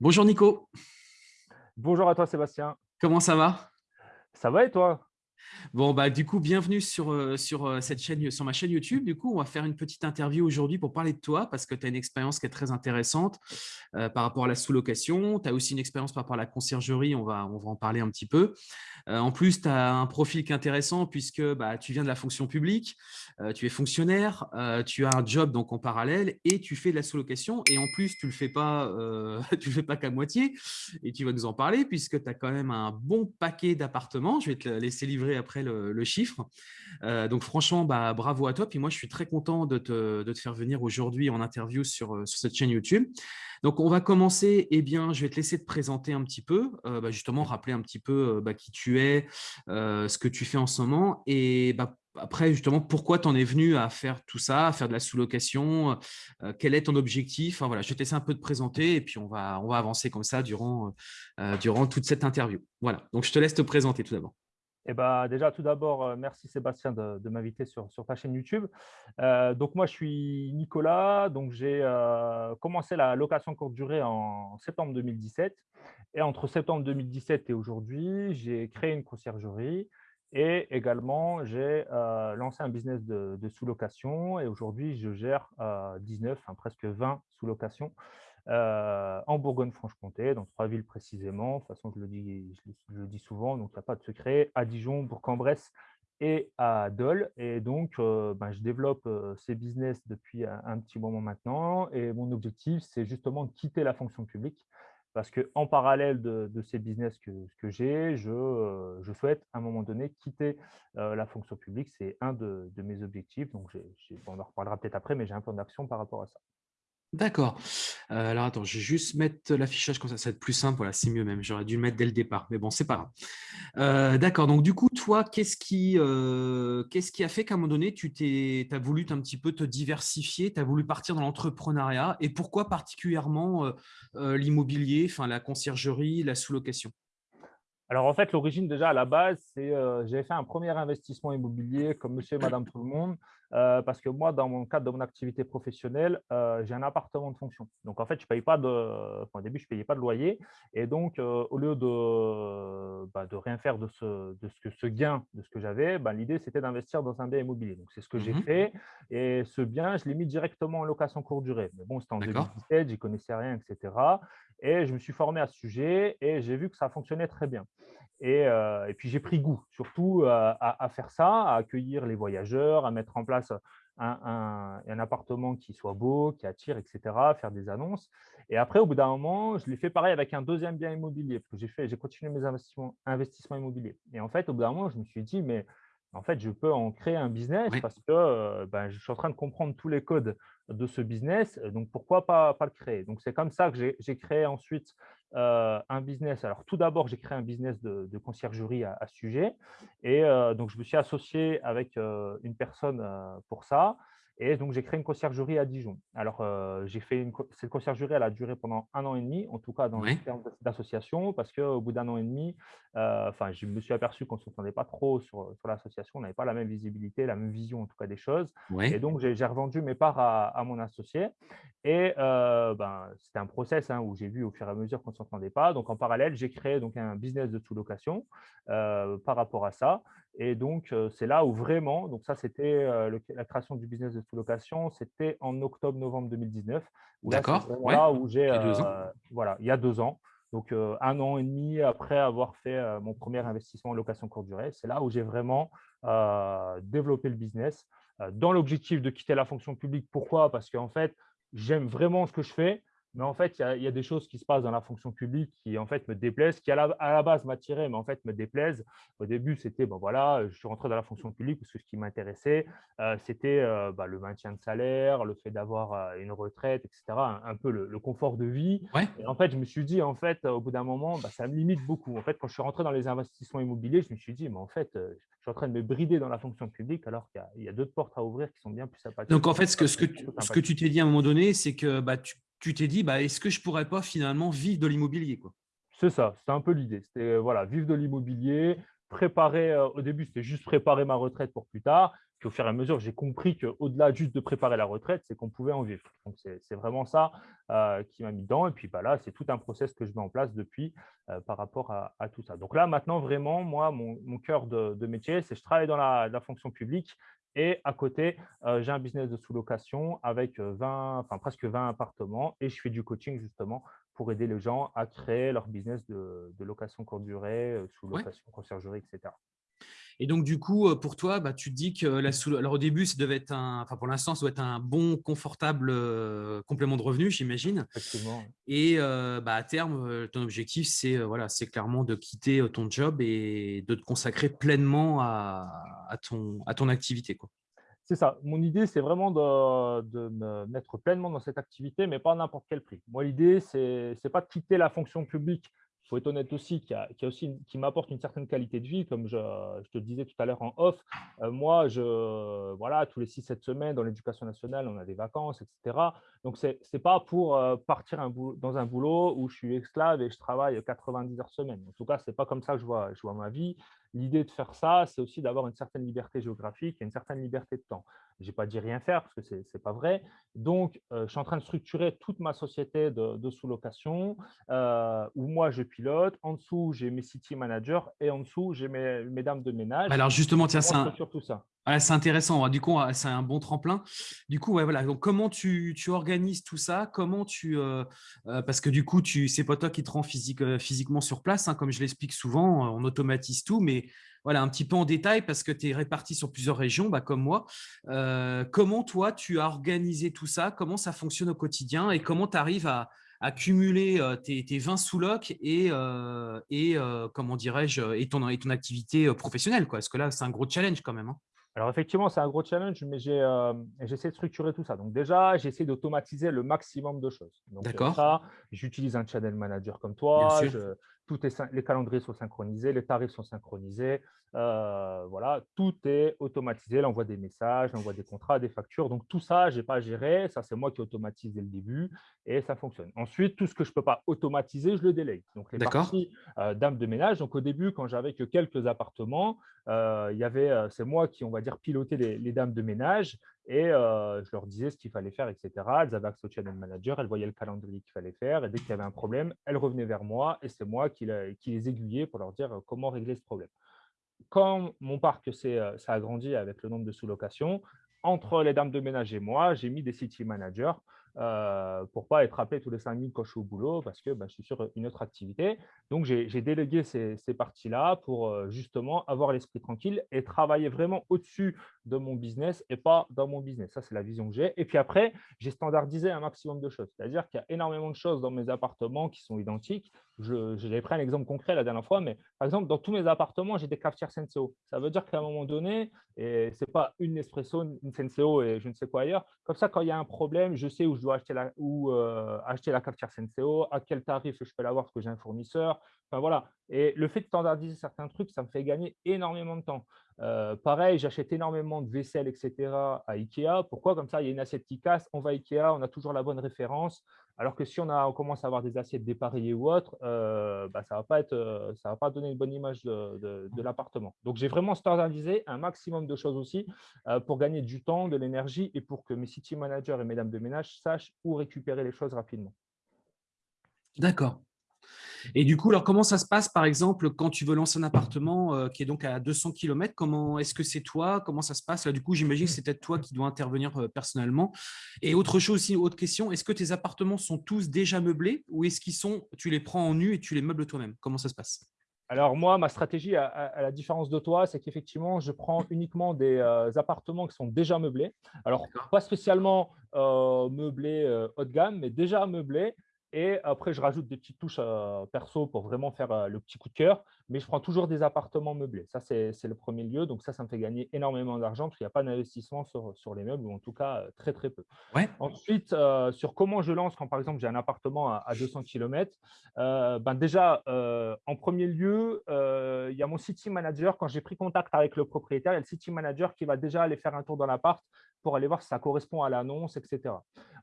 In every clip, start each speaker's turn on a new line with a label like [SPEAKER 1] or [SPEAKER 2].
[SPEAKER 1] Bonjour Nico.
[SPEAKER 2] Bonjour à toi Sébastien.
[SPEAKER 1] Comment ça va?
[SPEAKER 2] Ça va et toi?
[SPEAKER 1] Bon, bah, du coup, bienvenue sur, heu, sur, heu, cette chaîne sur ma chaîne YouTube. Du coup, on va faire une petite interview aujourd'hui pour parler de toi parce que tu as une expérience qui est très intéressante, heu, par rapport à la sous-location. Tu as aussi une expérience par rapport à la conciergerie, on va on va en parler un petit peu. En plus, tu as un profil qui est intéressant puisque, bah, tu viens de la fonction publique, tu es fonctionnaire, tu as un job donc en parallèle et tu fais de la sous-location et en plus, tu le fais pas, le fais pas qu'à moitié et tu vas nous en parler puisque tu as quand même un bon paquet d'appartements. Je vais te laisser livrer après le, chiffre. Euh, donc franchement, bah, bravo à toi. Puis moi, je suis très content de te, faire venir aujourd'hui en interview sur, euh, sur cette chaîne YouTube. Donc, on va commencer. Eh bien, je vais te laisser te présenter un petit peu, euh, bah, justement, rappeler un petit peu bah, qui tu es, ce que tu fais en ce moment. Et après, justement, pourquoi tu en es venu à faire tout ça, à faire de la sous-location Quel est ton objectif? Enfin, voilà, Je vais te laisser un peu te présenter et puis on va, avancer comme ça durant toute cette interview. Voilà, donc je te laisse te présenter tout d'abord.
[SPEAKER 2] Eh ben, déjà, tout d'abord, euh, merci Sébastien de, m'inviter sur, ta chaîne YouTube. Euh, donc, moi, je suis Nicolas. Donc, j'ai euh, commencé la location courte durée en septembre 2017. Et entre septembre 2017 et aujourd'hui, j'ai créé une conciergerie et également, j'ai lancé un business de, sous-location. Et aujourd'hui, je gère euh, 19, enfin, presque 20 sous-locations euh, en Bourgogne-Franche-Comté, dans trois villes précisément. De toute façon, je le dis, je le, dis souvent, donc il n'y a pas de secret, à Dijon, Bourg-en-Bresse et à Dole. Et donc, euh, ben, je développe euh, ces business depuis un, petit moment maintenant. Et mon objectif, c'est justement de quitter la fonction publique. Parce qu'en parallèle de, ces business que, j'ai, je, souhaite à un moment donné quitter la fonction publique. C'est un de, mes objectifs. Donc, on en reparlera peut-être après, mais j'ai un plan d'action par rapport à ça.
[SPEAKER 1] D'accord. Euh, alors attends, je vais juste mettre l'affichage comme ça, ça va être plus simple. Voilà, c'est mieux même. J'aurais dû le mettre dès le départ, mais bon, c'est pas grave. Euh, D'accord. Donc du coup, toi, qu'est-ce qui, euh, qu'est-ce qui a fait qu'à un moment donné, tu t'es, as voulu un petit peu te diversifier, tu as voulu partir dans l'entrepreneuriat, et pourquoi particulièrement l'immobilier, enfin la conciergerie, la sous-location?
[SPEAKER 2] Alors en fait, l'origine déjà à la base, c'est euh, j'avais fait un premier investissement immobilier comme monsieur et madame tout le monde, euh, parce que moi, dans mon cadre de mon activité professionnelle, euh, j'ai un appartement de fonction. Donc en fait, je paye pas de, enfin, au début, je ne payais pas de loyer. Et donc, euh, au lieu de, bah, de rien faire de ce, de ce, que, ce gain, de ce que j'avais, bah, l'idée, c'était d'investir dans un bien immobilier. Donc c'est ce que j'ai mmh. fait. Et ce bien, je l'ai mis directement en location courte durée. Mais bon, c'était en 2017, j'y connaissais rien, etc. Et je me suis formé à ce sujet et j'ai vu que ça fonctionnait très bien. Et, euh, puis j'ai pris goût surtout euh, à, faire ça, à accueillir les voyageurs, à mettre en place un, appartement qui soit beau, qui attire, etc., faire des annonces. Et après, au bout d'un moment, je l'ai fait pareil avec un deuxième bien immobilier, parce que j'ai continué mes investissements, investissements immobiliers. Et en fait, au bout d'un moment, je me suis dit, mais en fait, je peux en créer un business oui. parce que euh, ben, je suis en train de comprendre tous les codes de ce business, donc pourquoi pas, pas le créer? Donc, c'est comme ça que j'ai créé ensuite euh, un business. Alors, tout d'abord, j'ai créé un business de, de conciergerie à, à, ce sujet. Et euh, donc, je me suis associé avec euh, une personne euh, pour ça. Et donc, j'ai créé une conciergerie à Dijon. Alors, euh, j'ai fait une, cette conciergerie, elle a duré pendant un an et demi, en tout cas dans oui. le terme d'association, parce qu'au bout d'un an et demi, euh, enfin, je me suis aperçu qu'on ne s'entendait pas trop sur, sur l'association, on n'avait pas la même visibilité, la même vision en tout cas des choses. Oui. Et donc, j'ai revendu mes parts à, à mon associé. Et euh, ben, c'était un process hein, où j'ai vu au fur et à mesure qu'on ne s'entendait pas. Donc, en parallèle, j'ai créé donc, un business de sous-location par rapport à ça. Et donc, euh, c'est là où vraiment, donc ça, c'était la création du business de sous-location, c'était en octobre-novembre 2019.
[SPEAKER 1] D'accord.
[SPEAKER 2] Ouais. Là où j'ai, euh, voilà, il y a deux ans. Donc, euh, un an et demi après avoir fait euh, mon premier investissement en location courte durée, c'est là où j'ai vraiment développé le business dans l'objectif de quitter la fonction publique. Pourquoi? Parce qu'en fait, j'aime vraiment ce que je fais, mais en fait, il y, a, il y, a des choses qui se passent dans la fonction publique qui en fait me déplaisent, qui à la, à la base m'attiraient, mais en fait me déplaisent. Au début, c'était bon voilà, je suis rentré dans la fonction publique parce que ce qui m'intéressait, euh, c'était euh, bah, le maintien de salaire, le fait d'avoir euh, une retraite, etc. Un, un peu le, le, confort de vie.
[SPEAKER 1] Ouais.
[SPEAKER 2] Et en fait, je me suis dit en fait, au bout d'un moment, bah, ça me limite beaucoup. En fait, quand je suis rentré dans les investissements immobiliers, je me suis dit, mais en fait, je suis en train de me brider dans la fonction publique alors qu'il y a, a d'autres portes à ouvrir qui sont bien plus sympathiques.
[SPEAKER 1] Donc en fait, ce que, ce que, tu, ce que tu t'es dit à un moment donné, c'est que bah, tu tu t'es dit, bah, est-ce que je pourrais pas finalement vivre de l'immobilier
[SPEAKER 2] C'est ça, c'était un peu l'idée. C'était voilà, vivre de l'immobilier, préparer, euh, au début, c'était juste préparer ma retraite pour plus tard. Puis au fur et à mesure, j'ai compris qu'au-delà juste de préparer la retraite, c'est qu'on pouvait en vivre. Donc, c'est vraiment ça euh, qui m'a mis dedans. Et puis bah, là, c'est tout un process que je mets en place depuis euh, par rapport à, tout ça. Donc là, maintenant, vraiment, moi, mon, cœur de, métier, c'est je travaille dans la, fonction publique et à côté, euh, j'ai un business de sous-location avec 20, enfin, presque 20 appartements et je fais du coaching justement pour aider les gens à créer leur business de, location courte durée, sous-location, conciergerie, etc.
[SPEAKER 1] Et donc, du coup, pour toi, bah, tu te dis que la sous... Alors, au début, ça devait être un... enfin, pour l'instant, ça doit être un bon, confortable complément de revenu, j'imagine. Et bah, à terme, ton objectif, c'est voilà, clairement de quitter ton job et de te consacrer pleinement à, à, ton, à ton activité. Quoi.
[SPEAKER 2] C'est ça. Mon idée, c'est vraiment de, de, me mettre pleinement dans cette activité, mais pas à n'importe quel prix. Moi, l'idée, ce n'est pas de quitter la fonction publique faut être honnête aussi, qui, aussi qui m'apporte une certaine qualité de vie, comme je, te le disais tout à l'heure en off. Euh, moi, voilà, tous les 6-7 semaines, dans l'éducation nationale, on a des vacances, etc. Donc, ce n'est pas pour euh, partir dans un boulot où je suis esclave et je travaille 90 heures semaine. En tout cas, ce n'est pas comme ça que je vois ma vie. L'idée de faire ça, c'est aussi d'avoir une certaine liberté géographique et une certaine liberté de temps. Je n'ai pas dit rien faire parce que ce n'est pas vrai. Donc, euh, je suis en train de structurer toute ma société de, sous-location euh, où moi, je pilote. En dessous, j'ai mes city managers et en dessous, j'ai mes, mes, dames de ménage.
[SPEAKER 1] Alors, justement, tiens, c'est c'est intéressant. Du coup, c'est un bon tremplin. Du coup, voilà. Donc, comment tu, organises tout ça? Comment tu euh, parce que du coup, tu c'est pas toi qui te rends physique, physiquement sur place, hein, comme je l'explique souvent. On automatise tout, mais voilà, un petit peu en détail parce que tu es réparti sur plusieurs régions, bah, comme moi. Euh, comment toi, tu as organisé tout ça? Comment ça fonctionne au quotidien? Et comment tu arrives à, cumuler euh, tes, 20 sous-locs et, euh, et comment dirais-je, et ton, et ton activité professionnelle quoi? Parce que là, c'est un gros challenge quand même. Hein.
[SPEAKER 2] Alors effectivement, c'est un gros challenge, mais j'essaie de structurer tout ça. Donc déjà, j'essaie d'automatiser le maximum de choses.
[SPEAKER 1] D'accord.
[SPEAKER 2] j'utilise un channel manager comme toi. Tout est, les calendriers sont synchronisés, les tarifs sont synchronisés. Euh, voilà, tout est automatisé, l'envoi des messages, l'envoi des contrats, des factures. Donc, tout ça, je n'ai pas à gérer. Ça, c'est moi qui automatise dès le début et ça fonctionne. Ensuite, tout ce que je ne peux pas automatiser, je le délègue. Donc, les parties euh, dames de ménage. Donc, au début, quand j'avais que quelques appartements, euh, il y avait, c'est moi qui, on va dire, pilotais les, dames de ménage et je leur disais ce qu'il fallait faire, etc. Elles avaient accès au channel manager, elles voyaient le calendrier qu'il fallait faire et dès qu'il y avait un problème, elles revenaient vers moi et c'est moi qui, les aiguillais pour leur dire comment régler ce problème quand mon parc euh, ça a grandi avec le nombre de sous-locations, entre les dames de ménage et moi, j'ai mis des city managers euh, pour pas être appelé tous les cinq minutes au boulot parce que bah, je suis sur une autre activité. Donc, j'ai délégué ces, parties-là pour justement avoir l'esprit tranquille et travailler vraiment au-dessus de mon business et pas dans mon business. Ça, c'est la vision que j'ai. Et puis après, j'ai standardisé un maximum de choses. C'est-à-dire qu'il y a énormément de choses dans mes appartements qui sont identiques. J'ai pris un exemple concret la dernière fois, mais par exemple, dans tous mes appartements, j'ai des cafetières Senseo. Ça veut dire qu'à un moment donné, et ce n'est pas une Nespresso, une Senseo et je ne sais quoi ailleurs. Comme ça, quand il y a un problème, je sais où je dois acheter la, où, euh, acheter la cafetière Senseo, à quel tarif je peux l'avoir parce que j'ai un fournisseur. Enfin, voilà. Et le fait de standardiser certains trucs, ça me fait gagner énormément de temps. Euh, pareil, j'achète énormément de vaisselle, etc. à Ikea. Pourquoi? Comme ça, il y a une assiette qui casse, on va à Ikea, on a toujours la bonne référence. Alors que si on, a, commence à avoir des assiettes dépareillées ou autres, euh, bah, ça ne euh, va pas donner une bonne image de, l'appartement. Donc, j'ai vraiment standardisé un maximum de choses aussi pour gagner du temps, de l'énergie et pour que mes city managers et mesdames de ménage sachent où récupérer les choses rapidement.
[SPEAKER 1] D'accord. Et du coup, alors comment ça se passe, par exemple, quand tu veux lancer un appartement euh, qui est donc à 200 km Comment est-ce que c'est toi? Comment ça se passe? Là, du coup, j'imagine que c'est peut-être toi qui dois intervenir euh, personnellement. Et autre chose aussi, autre question, est-ce que tes appartements sont tous déjà meublés ou est-ce qu'ils sont, tu les prends en nu et tu les meubles toi-même? Comment ça se passe?
[SPEAKER 2] Alors moi, ma stratégie, à, la différence de toi, c'est qu'effectivement, je prends uniquement des euh, appartements qui sont déjà meublés. Alors, pas spécialement meublés haut de gamme, mais déjà meublés. Et après, je rajoute des petites touches perso pour vraiment faire le petit coup de cœur. Mais je prends toujours des appartements meublés. Ça, c'est le premier lieu. Donc ça, ça me fait gagner énormément d'argent parce qu'il n'y a pas d'investissement sur, sur, les meubles, ou en tout cas très, très peu. Ensuite, sur comment je lance quand, par exemple, j'ai un appartement à, 200 km, ben déjà, en premier lieu, il y a mon city manager. Quand j'ai pris contact avec le propriétaire, il y a le city manager qui va déjà aller faire un tour dans l'appart pour aller voir si ça correspond à l'annonce, etc.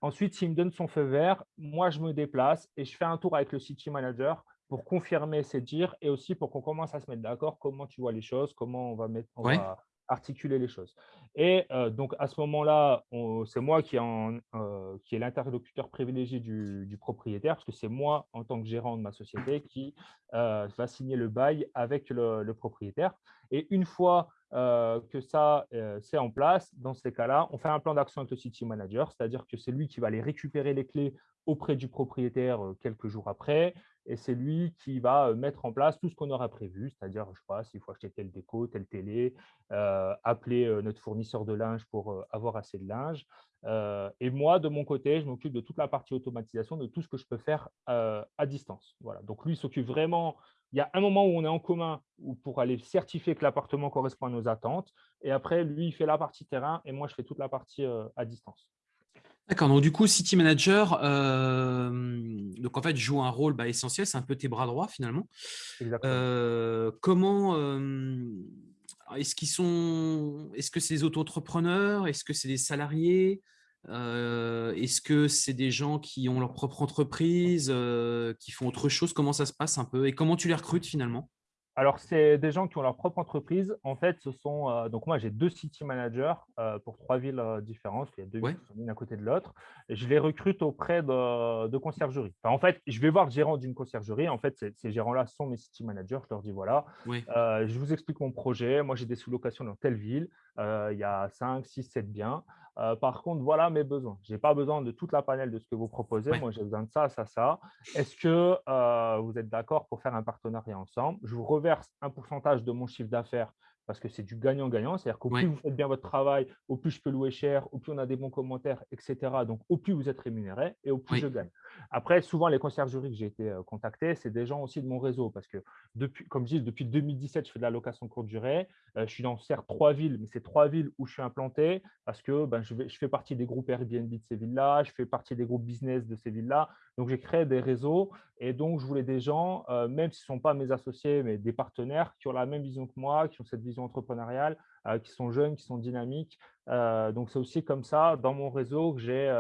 [SPEAKER 2] Ensuite, s'il me donne son feu vert, moi, je me déplace et je fais un tour avec le city manager pour confirmer ses dires et aussi pour qu'on commence à se mettre d'accord comment tu vois les choses, comment on va, mettre, articuler les choses. Et donc, à ce moment-là, c'est moi qui, qui est l'interlocuteur privilégié du, propriétaire, parce que c'est moi, en tant que gérant de ma société, qui va signer le bail avec le, propriétaire. Et une fois que ça, c'est en place, dans ces cas-là, on fait un plan d'action avec le City Manager, c'est-à-dire que c'est lui qui va aller récupérer les clés auprès du propriétaire quelques jours après, et c'est lui qui va mettre en place tout ce qu'on aura prévu, c'est-à-dire, je ne sais pas, s'il faut acheter telle déco, telle télé, appeler notre fournisseur de linge pour avoir assez de linge. et moi, de mon côté, je m'occupe de toute la partie automatisation, de tout ce que je peux faire à distance. Donc, lui s'occupe vraiment il y a un moment où on est en commun pour aller certifier que l'appartement correspond à nos attentes. Et après, lui, il fait la partie terrain et moi, je fais toute la partie à distance.
[SPEAKER 1] D'accord, donc du coup, City Manager, euh, donc en fait, joue un rôle bah, essentiel, c'est un peu tes bras droits finalement. Euh, comment euh, est-ce qu'ils sont Est-ce que c'est des auto-entrepreneurs? Est-ce que c'est des salariés? Est-ce que c'est des gens qui ont leur propre entreprise, qui font autre chose? Comment ça se passe un peu? Et comment tu les recrutes finalement?
[SPEAKER 2] Alors, c'est des gens qui ont leur propre entreprise. En fait, ce sont. Euh, donc, moi, j'ai deux city managers euh, pour trois villes euh, différentes. Il y a deux villes qui sont l'une à côté de l'autre. Je les recrute auprès de, de conciergerie. en fait, je vais voir le gérant d'une conciergerie. En fait, ces, gérants-là sont mes city managers. Je leur dis voilà, je vous explique mon projet. Moi, j'ai des sous-locations dans telle ville. il y a 5, 6, 7 biens. Euh, par contre, voilà mes besoins. Je n'ai pas besoin de toute la panel de ce que vous proposez. Moi, j'ai besoin de ça, ça, ça. Est-ce que euh, vous êtes d'accord pour faire un partenariat ensemble? Je vous reverse un pourcentage de mon chiffre d'affaires parce que c'est du gagnant-gagnant. C'est-à-dire qu'au plus vous faites bien votre travail, au plus je peux louer cher, au plus on a des bons commentaires, etc. Donc, au plus vous êtes rémunéré et au plus je gagne. Après, souvent, les conciergeries que j'ai été euh, contacté, c'est des gens aussi de mon réseau parce que, depuis, comme je dis, depuis 2017, je fais de la location courte durée. Euh, je suis dans certes trois villes, mais c'est trois villes où je suis implanté parce que ben, je, fais partie des groupes Airbnb de ces villes-là, je fais partie des groupes business de ces villes-là. Donc, j'ai créé des réseaux et donc, je voulais des gens, euh, même s'ils ne sont pas mes associés, mais des partenaires qui ont la même vision que moi, qui ont cette vision entrepreneuriale, qui sont jeunes, qui sont dynamiques. Euh, donc, c'est aussi comme ça, dans mon réseau, que j'ai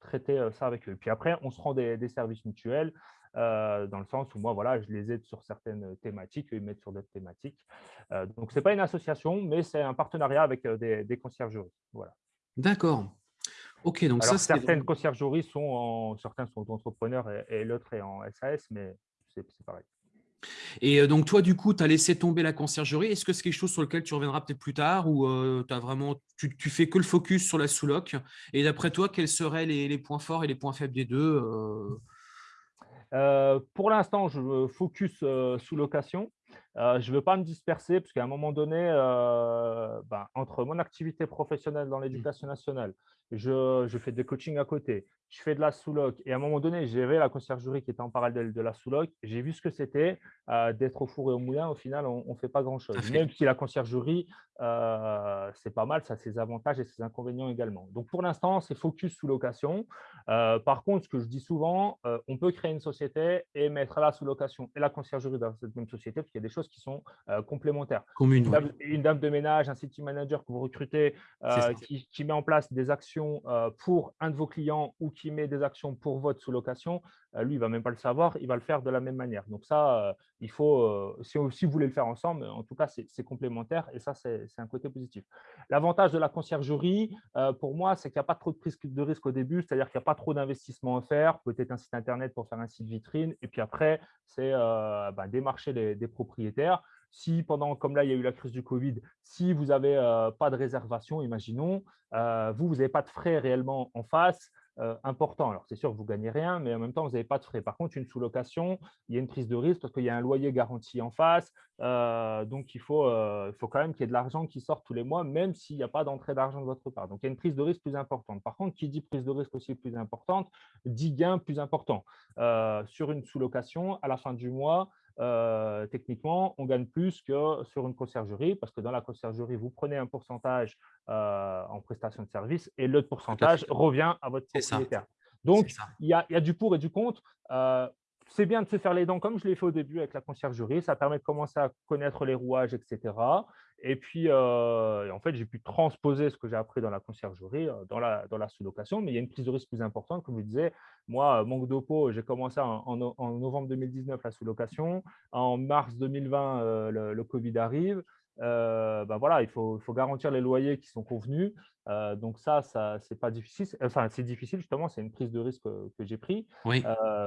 [SPEAKER 2] traité ça avec eux. Puis après, on se rend des, services mutuels. dans le sens où moi, voilà, je les aide sur certaines thématiques, eux, ils mettent sur d'autres thématiques. donc, ce n'est pas une association, mais c'est un partenariat avec des, des conciergeries. Voilà.
[SPEAKER 1] D'accord. Ok, donc
[SPEAKER 2] Alors, certaines conciergeries sont en, certains sont entrepreneurs et, l'autre est en SAS, mais c'est pareil.
[SPEAKER 1] Et euh, donc, toi, du coup, tu as laissé tomber la conciergerie. Est-ce que c'est quelque chose sur lequel tu reviendras peut-être plus tard ou euh, vraiment, tu, fais que le focus sur la sous-loc? Et d'après toi, quels seraient les, points forts et les points faibles des deux
[SPEAKER 2] euh? Pour l'instant, je focus sous location. je ne veux pas me disperser parce qu'à un moment donné, ben, entre mon activité professionnelle dans mmh. l'éducation nationale, je, fais des coachings à côté, je fais de la sous-loc. Et à un moment donné, j'avais la conciergerie qui était en parallèle de la sous-loc. J'ai vu ce que c'était euh, d'être au four et au moulin. Au final, on ne fait pas grand-chose. Même si la conciergerie, euh, c'est pas mal, ça a ses avantages et ses inconvénients également. Donc, pour l'instant, c'est focus sous-location. Euh, par contre, ce que je dis souvent, on peut créer une société et mettre la sous-location et la conciergerie dans cette même société parce des choses qui sont complémentaires.
[SPEAKER 1] une,
[SPEAKER 2] dame, de ménage, un city manager que vous recrutez qui met en place des actions euh, pour un de vos clients ou qui met des actions pour votre sous-location, euh, lui, il ne va même pas le savoir, il va le faire de la même manière. Donc ça, euh, il faut, si, si, vous voulez le faire ensemble, en tout cas, c'est complémentaire et ça, c'est un côté positif. L'avantage de la conciergerie, pour moi, c'est qu'il n'y a pas trop de prise de risque au début, c'est-à-dire qu'il n'y a pas trop d'investissement à faire, peut-être un site Internet pour faire un site vitrine, et puis après, c'est ben, démarcher des propriétaires. Si pendant, comme là, il y a eu la crise du Covid, si vous n'avez pas de réservation, imaginons, vous, vous n'avez pas de frais réellement en face, important. Alors, c'est sûr, vous ne gagnez rien, mais en même temps, vous n'avez pas de frais. Par contre, une sous-location, il y a une prise de risque parce qu'il y a un loyer garanti en face. donc, il faut, il faut quand même qu'il y ait de l'argent qui sorte tous les mois, même s'il n'y a pas d'entrée d'argent de votre part. Donc, il y a une prise de risque plus importante. Par contre, qui dit prise de risque aussi plus importante, dit gain plus important. sur une sous-location, à la fin du mois, euh, techniquement, on gagne plus que sur une conciergerie parce que dans la conciergerie, vous prenez un pourcentage euh, en prestation de service et l'autre pourcentage revient à votre propriétaire. Donc, il y, a, du pour et du contre. Euh, c'est bien de se faire les dents comme je l'ai fait au début avec la conciergerie. Ça permet de commencer à connaître les rouages, etc. Et puis, euh, en fait, j'ai pu transposer ce que j'ai appris dans la conciergerie, euh, dans la, sous-location. Mais il y a une prise de risque plus importante. Comme je disais, moi, manque d'opo, j'ai commencé en, novembre 2019 la sous-location. En mars 2020, euh, le, Covid arrive. Ben voilà, il faut, faut, garantir les loyers qui sont convenus. donc ça, ça c'est pas difficile. Enfin, c'est difficile justement, c'est une prise de risque que, j'ai pris.
[SPEAKER 1] Oui.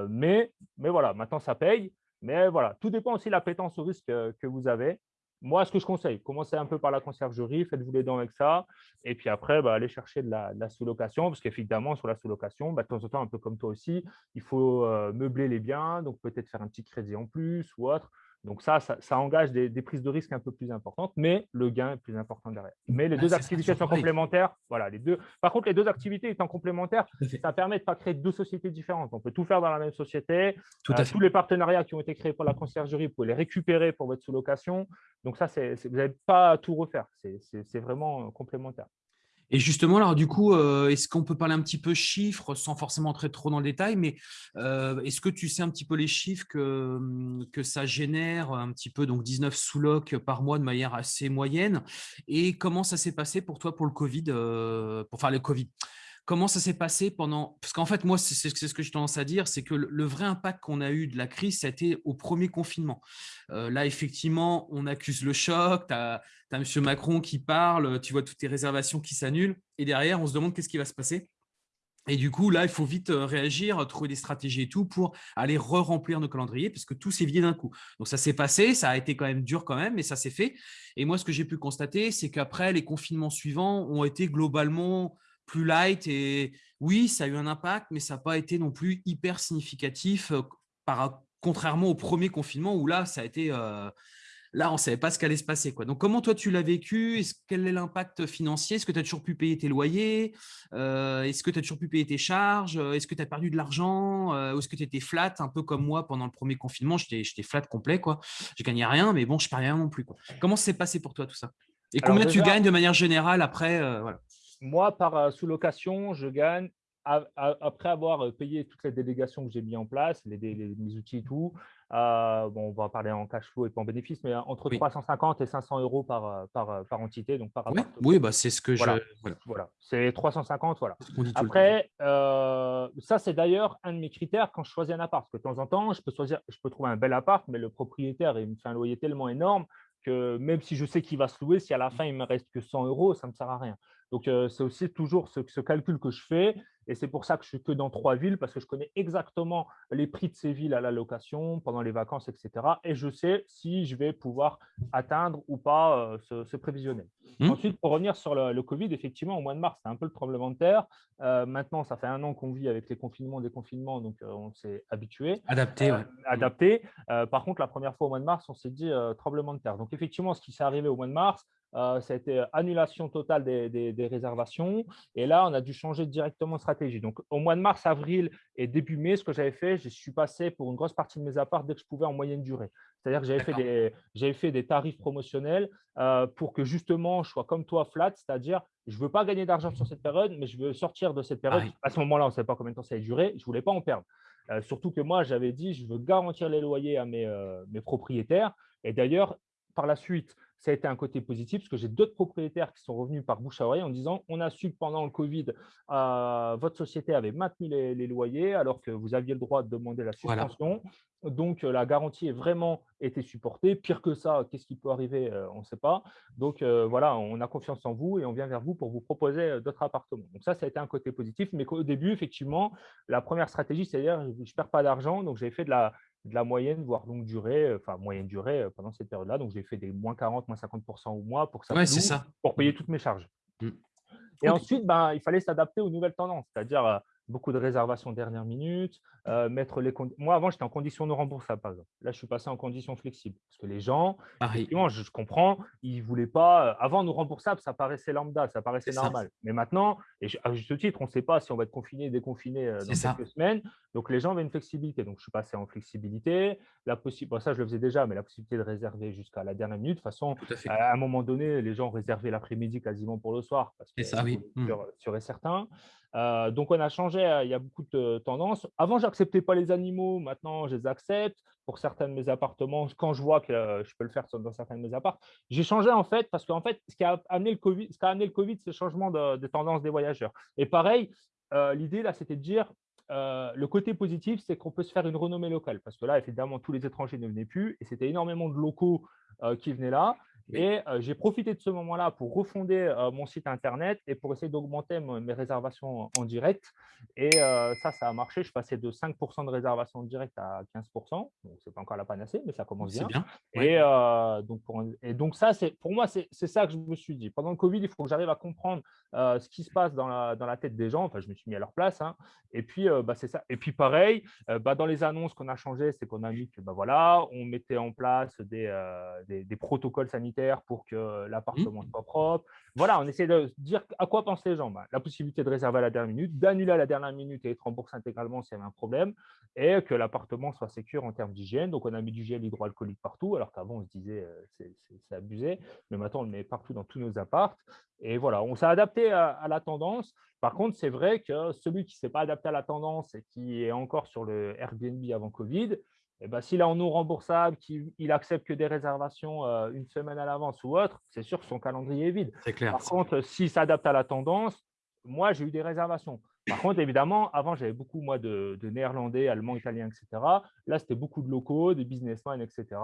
[SPEAKER 2] mais, mais voilà, maintenant ça paye. Mais voilà, tout dépend aussi de l'appétence au risque que vous avez moi, ce que je conseille, commencez un peu par la conciergerie, faites-vous les dents avec ça. Et puis après, bah, allez chercher de la, sous-location, parce qu'évidemment, sur la sous-location, bah, de temps en temps, un peu comme toi aussi, il faut euh, meubler les biens, donc peut-être faire un petit crédit en plus ou autre. Donc ça, ça, engage des, prises de risque un peu plus importantes, mais le gain est plus important derrière. Mais les deux activités sont complémentaires. Voilà, les deux. Par contre, les deux activités étant complémentaires, ça permet de ne pas créer deux sociétés différentes. On peut tout faire dans la même société. Tout euh, tous les partenariats qui ont été créés pour la conciergerie, vous pouvez les récupérer pour votre sous-location. Donc ça, vous n'avez pas à tout refaire. C'est vraiment complémentaire.
[SPEAKER 1] Et justement, alors du coup, euh, est-ce qu'on peut parler un petit peu chiffres sans forcément entrer trop dans le détail, mais euh, est-ce que tu sais un petit peu les chiffres que, hum, ça génère un petit peu, donc 19 sous-locs par mois de manière assez moyenne? Et comment ça s'est passé pour toi pour le Covid, euh, pour faire le Covid Comment ça s'est passé pendant… Parce qu'en fait, moi, c'est ce que j'ai tendance à dire, c'est que le, vrai impact qu'on a eu de la crise, ça a été au premier confinement. Euh, là, effectivement, on accuse le choc, tu as, as, M. Macron qui parle, tu vois toutes tes réservations qui s'annulent, et derrière, on se demande qu'est-ce qui va se passer. Et du coup, là, il faut vite euh, réagir, trouver des stratégies et tout pour aller re-remplir nos calendriers parce que tout s'est vidé d'un coup. Donc, ça s'est passé, ça a été quand même dur quand même, mais ça s'est fait. Et moi, ce que j'ai pu constater, c'est qu'après, les confinements suivants ont été globalement plus light. Et oui, ça a eu un impact, mais ça n'a pas été non plus hyper significatif, euh, par, contrairement au premier confinement où là, ça a été… Euh, là, on ne savait pas ce qu'allait se passer. Quoi. Donc, comment toi, tu l'as vécu? Quel est l'impact financier? Est-ce que tu as toujours pu payer tes loyers? Euh, Est-ce que tu as toujours pu payer tes charges? Est-ce que tu as perdu de l'argent? Ou est-ce que tu étais flat, un peu comme moi pendant le premier confinement? J'étais flat complet. quoi. Je gagnais rien, mais bon, je ne rien non plus. Quoi. Comment s'est passé pour toi tout ça? Et combien tu gagnes de manière générale après voilà?
[SPEAKER 2] Moi, par sous-location, je gagne, après avoir payé toutes les délégations que j'ai mis en place, les, mes outils et tout, euh, bon, on va parler en cash flow et pas en bénéfice, mais entre 350 et 500 euros par, par, par entité, donc par
[SPEAKER 1] Oui, oui bah, c'est ce que
[SPEAKER 2] je… Voilà, c'est 350, voilà. Après, ça, c'est d'ailleurs un de mes critères quand je choisis un appart, parce que de temps en temps, je peux, choisir, je peux trouver un bel appart, mais le propriétaire, il me fait un loyer tellement énorme que même si je sais qu'il va se louer, si à la fin, il ne me reste que 100 euros, ça ne me sert à rien. Donc, c'est aussi toujours ce, ce, calcul que je fais. Et c'est pour ça que je suis que dans trois villes, parce que je connais exactement les prix de ces villes à la location, pendant les vacances, etc. Et je sais si je vais pouvoir atteindre ou pas ce, ce, prévisionnel. Mmh. Ensuite, pour revenir sur le, Covid, effectivement, au mois de mars, c'est un peu le tremblement de terre. maintenant, ça fait un an qu'on vit avec les confinements, déconfinements, donc on s'est habitué.
[SPEAKER 1] Adapté, oui.
[SPEAKER 2] Adapté. par contre, la première fois au mois de mars, on s'est dit tremblement de terre. Donc, effectivement, ce qui s'est arrivé au mois de mars, euh, a été annulation totale des, réservations. Et là, on a dû changer directement de stratégie. Donc, au mois de mars, avril et début mai, ce que j'avais fait, je suis passé pour une grosse partie de mes apparts dès que je pouvais en moyenne durée. C'est-à-dire que j'avais fait, des, fait des tarifs promotionnels euh, pour que justement, je sois comme toi flat, c'est-à-dire je ne veux pas gagner d'argent sur cette période, mais je veux sortir de cette période. À ce moment-là, on ne savait pas combien de temps ça allait durer. Je ne voulais pas en perdre. Euh, surtout que moi, j'avais dit, je veux garantir les loyers à mes, mes propriétaires. Et d'ailleurs, par la suite, ça a été un côté positif parce que j'ai d'autres propriétaires qui sont revenus par bouche à oreille en disant on a su que pendant le Covid, euh, votre société avait maintenu les, loyers alors que vous aviez le droit de demander la suspension. Donc, euh, la garantie est vraiment été supportée. Pire que ça, qu'est-ce qui peut arriver euh, On ne sait pas. Donc, voilà, on a confiance en vous et on vient vers vous pour vous proposer d'autres appartements. Donc, ça, ça a été un côté positif. Mais au début, effectivement, la première stratégie, c'est-à-dire je ne perds pas d'argent. Donc, j'ai fait de la, de la moyenne, voire longue durée, euh, enfin moyenne durée euh, pendant cette période-là. Donc, j'ai fait des moins 40, moins 50% au mois pour ça,
[SPEAKER 1] ça.
[SPEAKER 2] pour payer toutes mes charges. Mmh. Et ensuite, ben, il fallait s'adapter aux nouvelles tendances, c'est-à-dire euh, beaucoup de réservations dernière minute, euh, mettre les Moi, avant, j'étais en condition de remboursable, par exemple. Là, je suis passé en condition flexible. Parce que les gens, effectivement, je, comprends, ils ne voulaient pas… Euh, avant, nous remboursable, ça paraissait lambda, ça paraissait normal. Mais maintenant, et à juste titre, on ne sait pas si on va être confiné, déconfiné euh, dans quelques semaines. Donc, les gens avaient une flexibilité. Donc, je suis passé en flexibilité. La possibilité, ça, je le faisais déjà, mais la possibilité de réserver jusqu'à la dernière minute. De toute façon, à, un moment donné, les gens réservaient l'après-midi quasiment pour le soir. Parce que
[SPEAKER 1] ça, oui.
[SPEAKER 2] Mmh. sûr, et certain. Donc, on a changé, il y a beaucoup de tendances. Avant, j'acceptais pas les animaux, maintenant je les accepte. Pour certains de mes appartements, quand je vois que euh, je peux le faire dans certains de mes appartements, j'ai changé en fait parce qu'en fait, ce qui a amené le Covid, ce le c'est le changement de, tendance des voyageurs. Et pareil, euh, l'idée là, c'était de dire euh, le côté positif, c'est qu'on peut se faire une renommée locale parce que là, évidemment, tous les étrangers ne venaient plus et c'était énormément de locaux qui venaient là. Et j'ai profité de ce moment-là pour refonder mon site internet et pour essayer d'augmenter mes réservations en direct. Et ça, ça a marché. Je passais de 5% de réservations en direct à 15%. Donc, ce n'est pas encore la panacée, mais ça commence bien.
[SPEAKER 1] bien.
[SPEAKER 2] Et, donc pour, et donc, ça, pour moi, c'est ça que je me suis dit. Pendant le Covid, il faut que j'arrive à comprendre ce qui se passe dans la, dans la, tête des gens. Enfin, je me suis mis à leur place. Hein. Et puis, bah, c'est ça. Et puis, pareil, bah, dans les annonces qu'on a changé, c'est qu'on a mis que, bah, voilà, on mettait en place des, des, des protocoles sanitaires pour que l'appartement mmh. soit propre. Voilà, on essaie de dire à quoi pensent les gens. Bah, la possibilité de réserver à la dernière minute, d'annuler à la dernière minute et être remboursé intégralement s'il y avait un problème, et que l'appartement soit sécure en termes d'hygiène. Donc, on a mis du gel hydroalcoolique partout, alors qu'avant, on se disait euh, c'est abusé, mais maintenant, on le met partout dans tous nos apparts. Et voilà, on s'est adapté à, la tendance. Par contre, c'est vrai que celui qui ne s'est pas adapté à la tendance et qui est encore sur le Airbnb avant Covid, eh ben, s'il est en non remboursable, qu'il accepte que des réservations euh, une semaine à l'avance ou autre, c'est sûr que son calendrier est vide.
[SPEAKER 1] Clair,
[SPEAKER 2] Par contre, s'il s'adapte à la tendance, moi, j'ai eu des réservations. Par contre, évidemment, avant, j'avais beaucoup moi, de, néerlandais, allemands, italiens, etc. Là, c'était beaucoup de locaux, des businessmen, etc.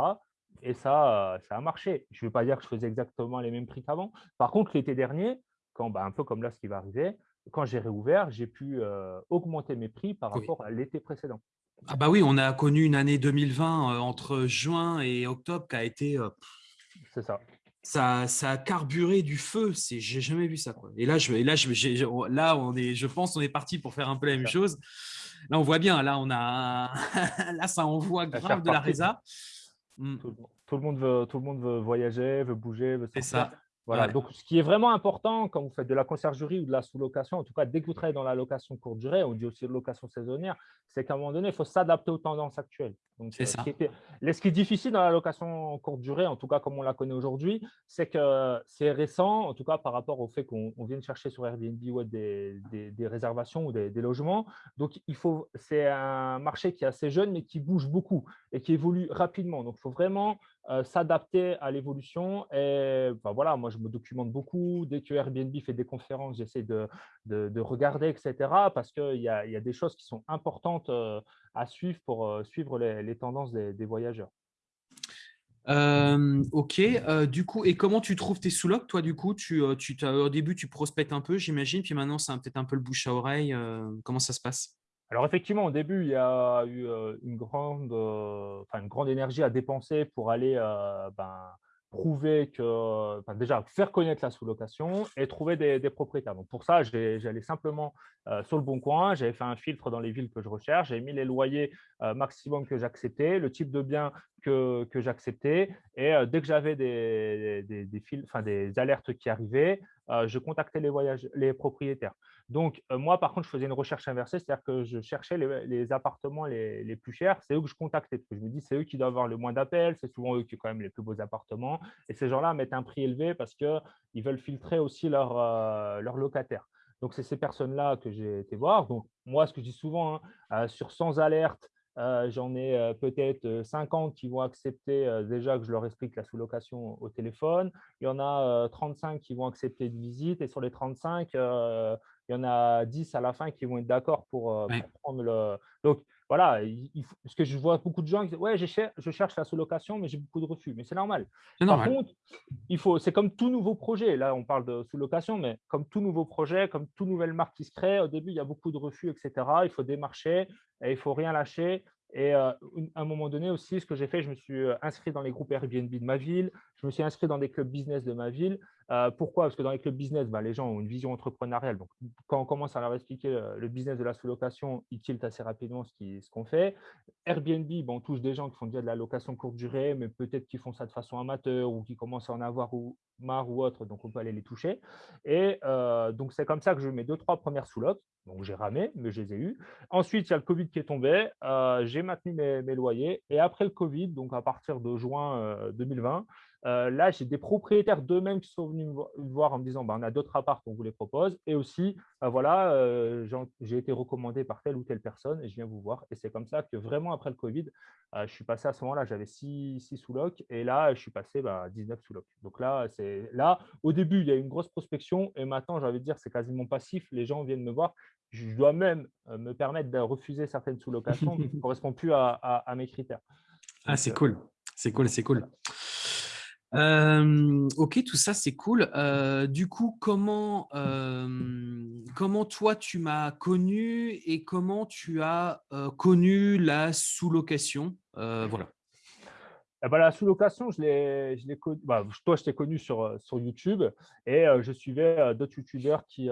[SPEAKER 2] Et ça, euh, ça a marché. Je ne veux pas dire que je faisais exactement les mêmes prix qu'avant. Par contre, l'été dernier, quand, bah, un peu comme là, ce qui va arriver, quand j'ai réouvert, j'ai pu euh, augmenter mes prix par rapport à l'été précédent.
[SPEAKER 1] Ah bah oui, on a connu une année 2020 euh, entre juin et octobre qui a été. Euh,
[SPEAKER 2] c'est ça.
[SPEAKER 1] Ça, ça a carburé du feu. J'ai jamais vu ça. Quoi. Et là, je, et là, je, là, on est, je pense, on est parti pour faire un peu la même chose. Là, on voit bien. Là, on a, là, ça envoie grave de la résa.
[SPEAKER 2] Mmh. Tout, le monde veut, tout le monde veut voyager, veut bouger, veut
[SPEAKER 1] C'est ça.
[SPEAKER 2] Voilà, donc ce qui est vraiment important quand vous faites de la conciergerie ou de la sous-location, en tout cas dès que vous travaillez dans la location courte durée, on dit aussi location saisonnière, c'est qu'à un moment donné, il faut s'adapter aux tendances actuelles.
[SPEAKER 1] C'est euh, ça. Ce qui,
[SPEAKER 2] est, ce qui est difficile dans la location courte durée, en tout cas comme on la connaît aujourd'hui, c'est que c'est récent, en tout cas par rapport au fait qu'on vienne chercher sur Airbnb ou des, des, réservations ou des, logements. Donc il faut, c'est un marché qui est assez jeune mais qui bouge beaucoup et qui évolue rapidement. Donc il faut vraiment euh, s'adapter à l'évolution. Et ben voilà, moi, je me documente beaucoup. Dès que Airbnb fait des conférences, j'essaie de, de, regarder, etc. Parce qu'il y a, y a des choses qui sont importantes euh, à suivre pour euh, suivre les, les tendances des, des voyageurs.
[SPEAKER 1] ok, du coup, et comment tu trouves tes sous-locs Toi, du coup, tu, tu au début, tu prospectes un peu, j'imagine, puis maintenant, c'est peut-être un peu le bouche à oreille. comment ça se passe?
[SPEAKER 2] Alors effectivement, au début, il y a eu une grande, enfin, une grande énergie à dépenser pour aller ben, prouver que, déjà, faire connaître la sous-location et trouver des, propriétaires. Donc pour ça, j'allais simplement sur le bon coin, j'avais fait un filtre dans les villes que je recherche, j'ai mis les loyers maximum que j'acceptais, le type de bien que, que j'acceptais, et dès que j'avais des, des, des, des alertes qui arrivaient, je contactais les, voyages, les propriétaires. Donc, euh, moi, par contre, je faisais une recherche inversée, c'est-à-dire que je cherchais les, appartements les, plus chers. C'est eux que je contactais. Parce que je me dis, c'est eux qui doivent avoir le moins d'appels. C'est souvent eux qui ont quand même les plus beaux appartements. Et ces gens-là mettent un prix élevé parce qu'ils veulent filtrer aussi leurs leur euh, locataires. Donc, c'est ces personnes-là que j'ai été voir. Donc, moi, ce que je dis souvent, hein, euh, sur 100 alertes, J'en ai peut-être 50 qui vont accepter déjà que je leur explique la sous-location au téléphone. Il y en a 35 qui vont accepter une visite. Et sur les 35, il y en a 10 à la fin qui vont être d'accord pour, euh, prendre le. Donc, voilà, il, parce que je vois beaucoup de gens qui disent Ouais, je cherche, je cherche la sous-location, mais j'ai beaucoup de refus. Mais c'est normal. Par contre, il faut, c'est comme tout nouveau projet. Là, on parle de sous-location, mais comme tout nouveau projet, comme toute nouvelle marque qui se crée, au début, il y a beaucoup de refus, etc. Il faut démarcher et il ne faut rien lâcher. Et à un moment donné aussi, ce que j'ai fait, je me suis inscrit dans les groupes Airbnb de ma ville, je me suis inscrit dans des clubs business de ma ville. Pourquoi? Parce que dans les clubs business, bah, les gens ont une vision entrepreneuriale. Donc, quand on commence à leur expliquer le business de la sous-location, ils tiltent assez rapidement ce qu'on fait. Airbnb, on touche des gens qui font déjà de la location courte durée, mais peut-être qui font ça de façon amateur ou qui commencent à en avoir ou, marre ou autre, donc on peut aller les toucher. Et donc, c'est comme ça que je mets deux, trois premières sous-locs. Donc, j'ai ramé, mais je les ai eues. Ensuite, il y a le Covid qui est tombé. j'ai maintenu mes, loyers. Et après le Covid, donc à partir de juin 2020, euh, là, j'ai des propriétaires d'eux-mêmes qui sont venus me voir en me disant bah, on a d'autres apparts qu'on vous les propose. Et aussi, bah, voilà, euh, j'ai été recommandé par telle ou telle personne et je viens vous voir. Et c'est comme ça que vraiment après le Covid, euh, je suis passé à ce moment-là, j'avais 6, sous-locs et là, je suis passé à 19 sous-locs. Donc là, là, au début, il y a une grosse prospection et maintenant, j'ai envie de dire, c'est quasiment passif. Les gens viennent me voir. Je dois même me permettre de refuser certaines sous-locations qui ne correspondent plus à, mes critères.
[SPEAKER 1] ah, c'est cool. C'est cool, c'est cool. Ok, tout ça, c'est cool. du coup, comment, comment toi, tu m'as connu et comment tu as connu la sous-location? Voilà.
[SPEAKER 2] Eh ben, la sous-location, je l'ai, bah, toi, je t'ai connu sur, YouTube et je suivais d'autres YouTubeurs qui,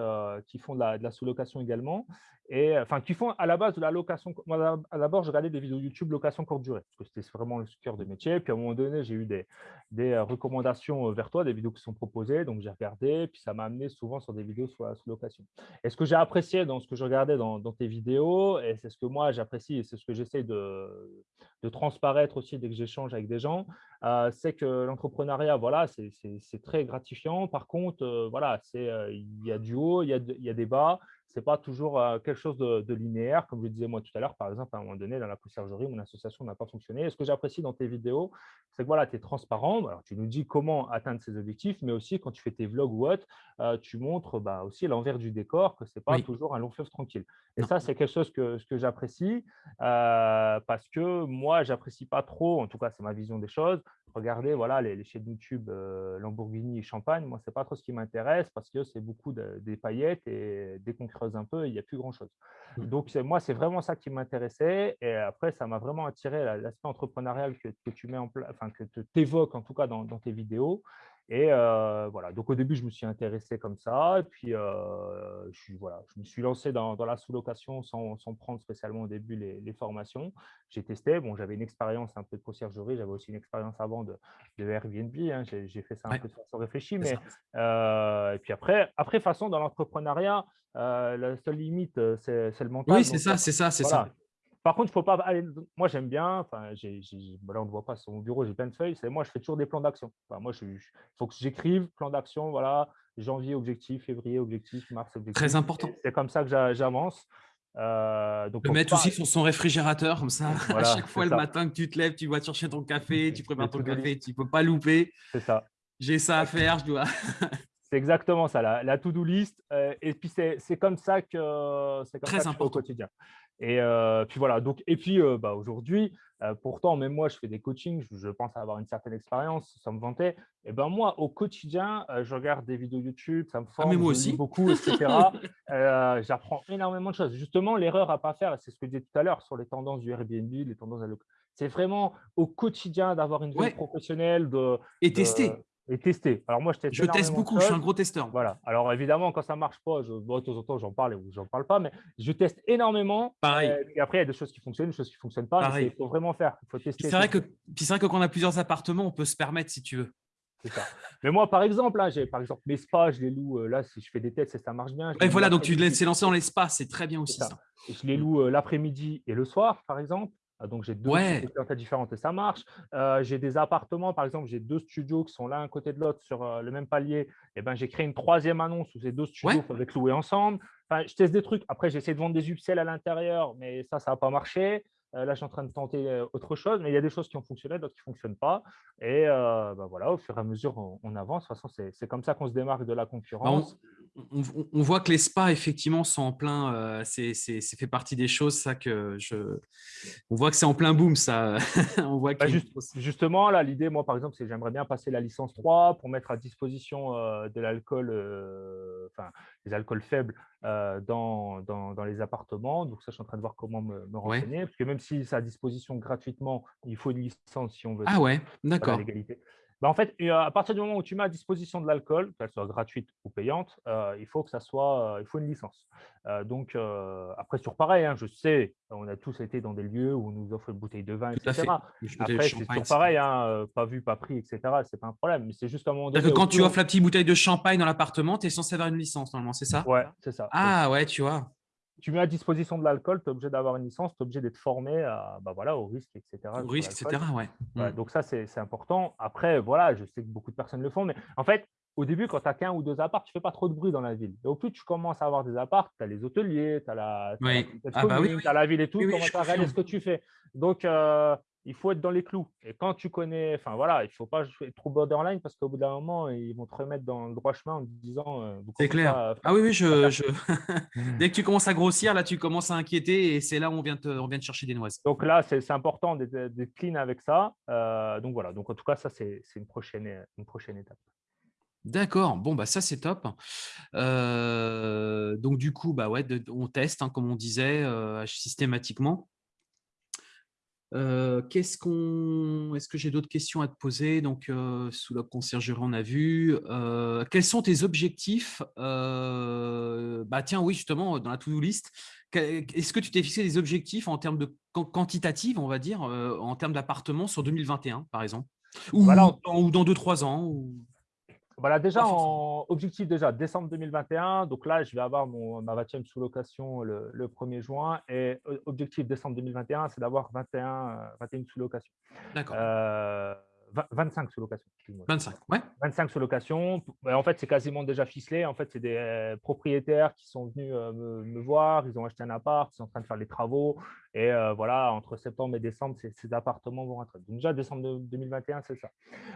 [SPEAKER 2] font de la sous-location également et enfin qui font à la base de la location. Moi, d'abord, je regardais des vidéos YouTube location courte durée, parce que c'était vraiment le cœur de métier. Puis à un moment donné, j'ai eu des, des, euh, recommandations euh, vers toi, des vidéos qui sont proposées, donc j'ai regardé, puis ça m'a amené souvent sur des vidéos sur la sous-location. Et ce que j'ai apprécié dans ce que je regardais dans, tes vidéos, et c'est ce que moi j'apprécie, et c'est ce que j'essaie de, de, transparaître aussi dès que j'échange avec des gens, euh, c'est que l'entrepreneuriat, voilà, c'est très gratifiant. Par contre, voilà, il y a du haut, il y y a des bas, ce n'est pas toujours quelque chose de, linéaire. Comme je disais moi tout à l'heure, par exemple, à un moment donné, dans la conciergerie, mon association n'a pas fonctionné. Et ce que j'apprécie dans tes vidéos, c'est que voilà, tu es transparent. Alors, tu nous dis comment atteindre ces objectifs, mais aussi quand tu fais tes vlogs ou autre, tu montres bah, aussi l'envers du décor, que ce n'est pas toujours un long fleuve tranquille. Et ça, c'est quelque chose que, que j'apprécie parce que moi, j'apprécie pas trop, en tout cas, c'est ma vision des choses, regardez voilà, les, chaînes YouTube Lamborghini et Champagne, moi, ce n'est pas trop ce qui m'intéresse parce que c'est beaucoup des paillettes et dès qu'on creuse un peu, il n'y a plus grand-chose. Mmh. Donc, moi, c'est vraiment ça qui m'intéressait. Et après, ça m'a vraiment attiré l'aspect entrepreneurial que, tu mets en place, enfin, que tu évoques en tout cas dans, dans tes vidéos. Et voilà, donc au début, je me suis intéressé comme ça. Et puis, je, voilà, je me suis lancé dans, la sous-location sans, sans, prendre spécialement au début les, formations. J'ai testé. Bon, j'avais une expérience un peu de conciergerie. J'avais aussi une expérience avant de, de Airbnb. Hein. J'ai fait ça un peu de façon réfléchie. Mais, et puis après, après façon, dans l'entrepreneuriat, la seule limite, c'est le mental.
[SPEAKER 1] Oui, c'est ça, c'est ça, c'est ça.
[SPEAKER 2] Par contre, il faut pas aller. Moi, j'aime bien. Enfin, là, on ne voit pas sur mon bureau, j'ai plein de feuilles. C'est moi, je fais toujours des plans d'action. moi, il faut que j'écrive plan d'action. Voilà, janvier objectif, février objectif, mars objectif.
[SPEAKER 1] Très important.
[SPEAKER 2] C'est comme ça que j'avance.
[SPEAKER 1] Euh, donc, le mettre aussi sur son réfrigérateur, comme ça, à chaque fois le matin que tu te lèves, tu vas chercher ton café, tu prépares ton café, tu ne peux pas louper.
[SPEAKER 2] C'est ça.
[SPEAKER 1] J'ai ça à faire, je dois.
[SPEAKER 2] c'est exactement ça, la, to-do list. Euh, et puis, c'est comme ça que c'est comme ça au quotidien. Et puis voilà, donc, et puis bah, aujourd'hui, pourtant, même moi, je fais des coachings, je, pense avoir une certaine expérience, ça me vantait. Et ben moi, au quotidien, je regarde des vidéos YouTube, ça me
[SPEAKER 1] ah, forme, aussi.
[SPEAKER 2] beaucoup, etc. J'apprends énormément de choses. Justement, l'erreur à pas faire, c'est ce que je disais tout à l'heure sur les tendances du Airbnb, les tendances à c'est vraiment au quotidien d'avoir une vie professionnelle. De,
[SPEAKER 1] et tester
[SPEAKER 2] et tester. Alors moi, je
[SPEAKER 1] teste. Je teste beaucoup, je suis un gros testeur.
[SPEAKER 2] Voilà. Alors évidemment, quand ça ne marche pas, je, de temps en temps, j'en parle ou j'en parle pas, mais je teste énormément.
[SPEAKER 1] Pareil.
[SPEAKER 2] Euh, et après, il y a des choses qui fonctionnent, des choses qui ne fonctionnent pas. Il faut vraiment faire. Il faut tester.
[SPEAKER 1] C'est vrai que, c'est vrai que quand on a plusieurs appartements, on peut se permettre si tu veux.
[SPEAKER 2] Ça. Mais moi, par exemple, là, j'ai par exemple mes spas, je les loue. Euh, là, si je fais des tests, ça marche bien.
[SPEAKER 1] Et voilà, donc tu laisses lancer dans les spas, c'est très bien aussi. Ça.
[SPEAKER 2] Je les loue euh, l'après-midi et le soir, par exemple. Ah, donc, j'ai deux
[SPEAKER 1] ouais.
[SPEAKER 2] différentes et ça marche. Euh, j'ai des appartements, par exemple, j'ai deux studios qui sont l'un à côté de l'autre sur euh, le même palier. Et eh ben, j'ai créé une troisième annonce où ces deux studios peuvent être loués ensemble. Enfin, je teste des trucs. Après, j'essaie de vendre des upsells à l'intérieur, mais ça, ça n'a pas marché. Euh, là, je suis en train de tenter autre chose, mais il y a des choses qui ont fonctionné, d'autres qui ne fonctionnent pas. Et bah, voilà, au fur et à mesure, on, avance. De toute façon, c'est comme ça qu'on se démarque de la bah,
[SPEAKER 1] on, voit que les spas, effectivement, sont en plein. Euh, c'est fait partie des choses, ça, que je. On voit que c'est en plein boom, ça. on voit
[SPEAKER 2] bah, justement, là, l'idée, moi, par exemple, c'est j'aimerais bien passer la licence 3 pour mettre à disposition euh, de l'alcool, euh, enfin, des alcools faibles dans, dans, les appartements. Donc, ça, je suis en train de voir comment me, renseigner. Parce que même si c'est à disposition gratuitement, il faut une licence si on veut.
[SPEAKER 1] Ah ouais, d'accord.
[SPEAKER 2] Bah, en fait, à partir du moment où tu mets à disposition de l'alcool, qu'elle soit gratuite ou payante, euh, il faut que ça soit, euh, il faut une licence. Euh, donc, après, sur pareil, hein, je sais, on a tous été dans des lieux où on nous offre une bouteille de vin, etc. Après, c'est toujours pareil, hein, pas vu, pas pris, etc. C'est pas un problème. Mais c'est juste un moment donné.
[SPEAKER 1] Que quand tu offres la petite bouteille de champagne dans l'appartement, tu es censé avoir une licence, normalement, c'est ça?
[SPEAKER 2] Ouais, c'est ça.
[SPEAKER 1] Ah, ouais, tu vois
[SPEAKER 2] tu mets à disposition de l'alcool, tu es obligé d'avoir une licence, tu es obligé d'être formé à, bah voilà, au risque, etc.
[SPEAKER 1] Au risque, etc. Ouais.
[SPEAKER 2] Mmh. Donc ça, c'est important. Après, voilà, je sais que beaucoup de personnes le font, mais en fait, au début, quand tu as qu'un ou deux apparts, tu ne fais pas trop de bruit dans la ville. Et au plus tu commences à avoir des apparts, tu as les hôteliers, tu as, la,
[SPEAKER 1] oui. ah bah oui,
[SPEAKER 2] la ville et tout, tu commences à réaliser ce que tu fais. Donc, euh, il faut être dans les clous. Et quand tu connais, enfin voilà, il ne faut pas être trop borderline parce qu'au bout d'un moment, ils vont te remettre dans le droit chemin en te disant.
[SPEAKER 1] Euh, c'est clair. Ah oui, oui, je, je... dès que tu commences à grossir, là, tu commences à inquiéter et c'est là où on vient, te, on vient te chercher des noises.
[SPEAKER 2] Donc là, c'est important d'être clean avec ça. Euh, donc voilà, donc en tout cas, ça, c'est une prochaine, une prochaine étape.
[SPEAKER 1] D'accord, bon, bah ça c'est top. Euh, donc du coup, bah ouais, on teste, hein, comme on disait, systématiquement. Qu'est-ce qu'on, est-ce que j'ai d'autres questions à te poser? Donc, sous la conciergerie, on a vu. quels sont tes objectifs? Bah tiens, oui, justement, dans la to-do list, est-ce que tu t'es fixé des objectifs en termes de quantitative, on va dire, en termes d'appartements sur 2021, par exemple, ou, dans, ou dans 2-3 ans ou...
[SPEAKER 2] Voilà, déjà, en objectif, déjà, décembre 2021. Donc là, je vais avoir mon, ma 20e sous-location le, 1er juin. Et euh, objectif décembre 2021, c'est d'avoir 21, 21 sous-locations.
[SPEAKER 1] D'accord.
[SPEAKER 2] Euh, 25 sous-location.
[SPEAKER 1] 25, ouais.
[SPEAKER 2] 25 sous-location. En fait, c'est quasiment déjà ficelé. En fait, c'est des euh, propriétaires qui sont venus euh, me, voir. Ils ont acheté un appart, ils sont en train de faire les travaux. Et euh, voilà, entre septembre et décembre, ces, appartements vont rentrer. Donc, déjà, décembre 2021, c'est ça.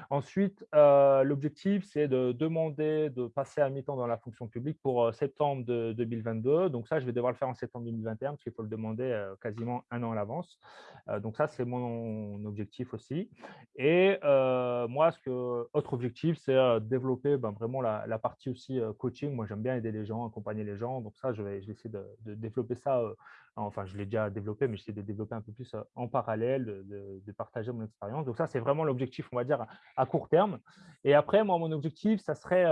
[SPEAKER 2] Ensuite, l'objectif, c'est de demander de passer à mi-temps dans la fonction publique pour septembre de 2022. Donc, ça, je vais devoir le faire en septembre 2021 parce qu'il faut le demander quasiment un an à l'avance. donc, ça, c'est mon objectif aussi. Et euh, moi, ce que, autre objectif, c'est euh, développer ben, vraiment la, partie aussi euh, coaching. Moi, j'aime bien aider les gens, accompagner les gens. Donc ça, je vais, essayer de, développer ça. Enfin, je l'ai déjà développé, mais j'essaie de développer un peu plus en parallèle, de, partager mon expérience. Donc ça, c'est vraiment l'objectif, on va dire, à, court terme. Et après, moi, mon objectif, ça serait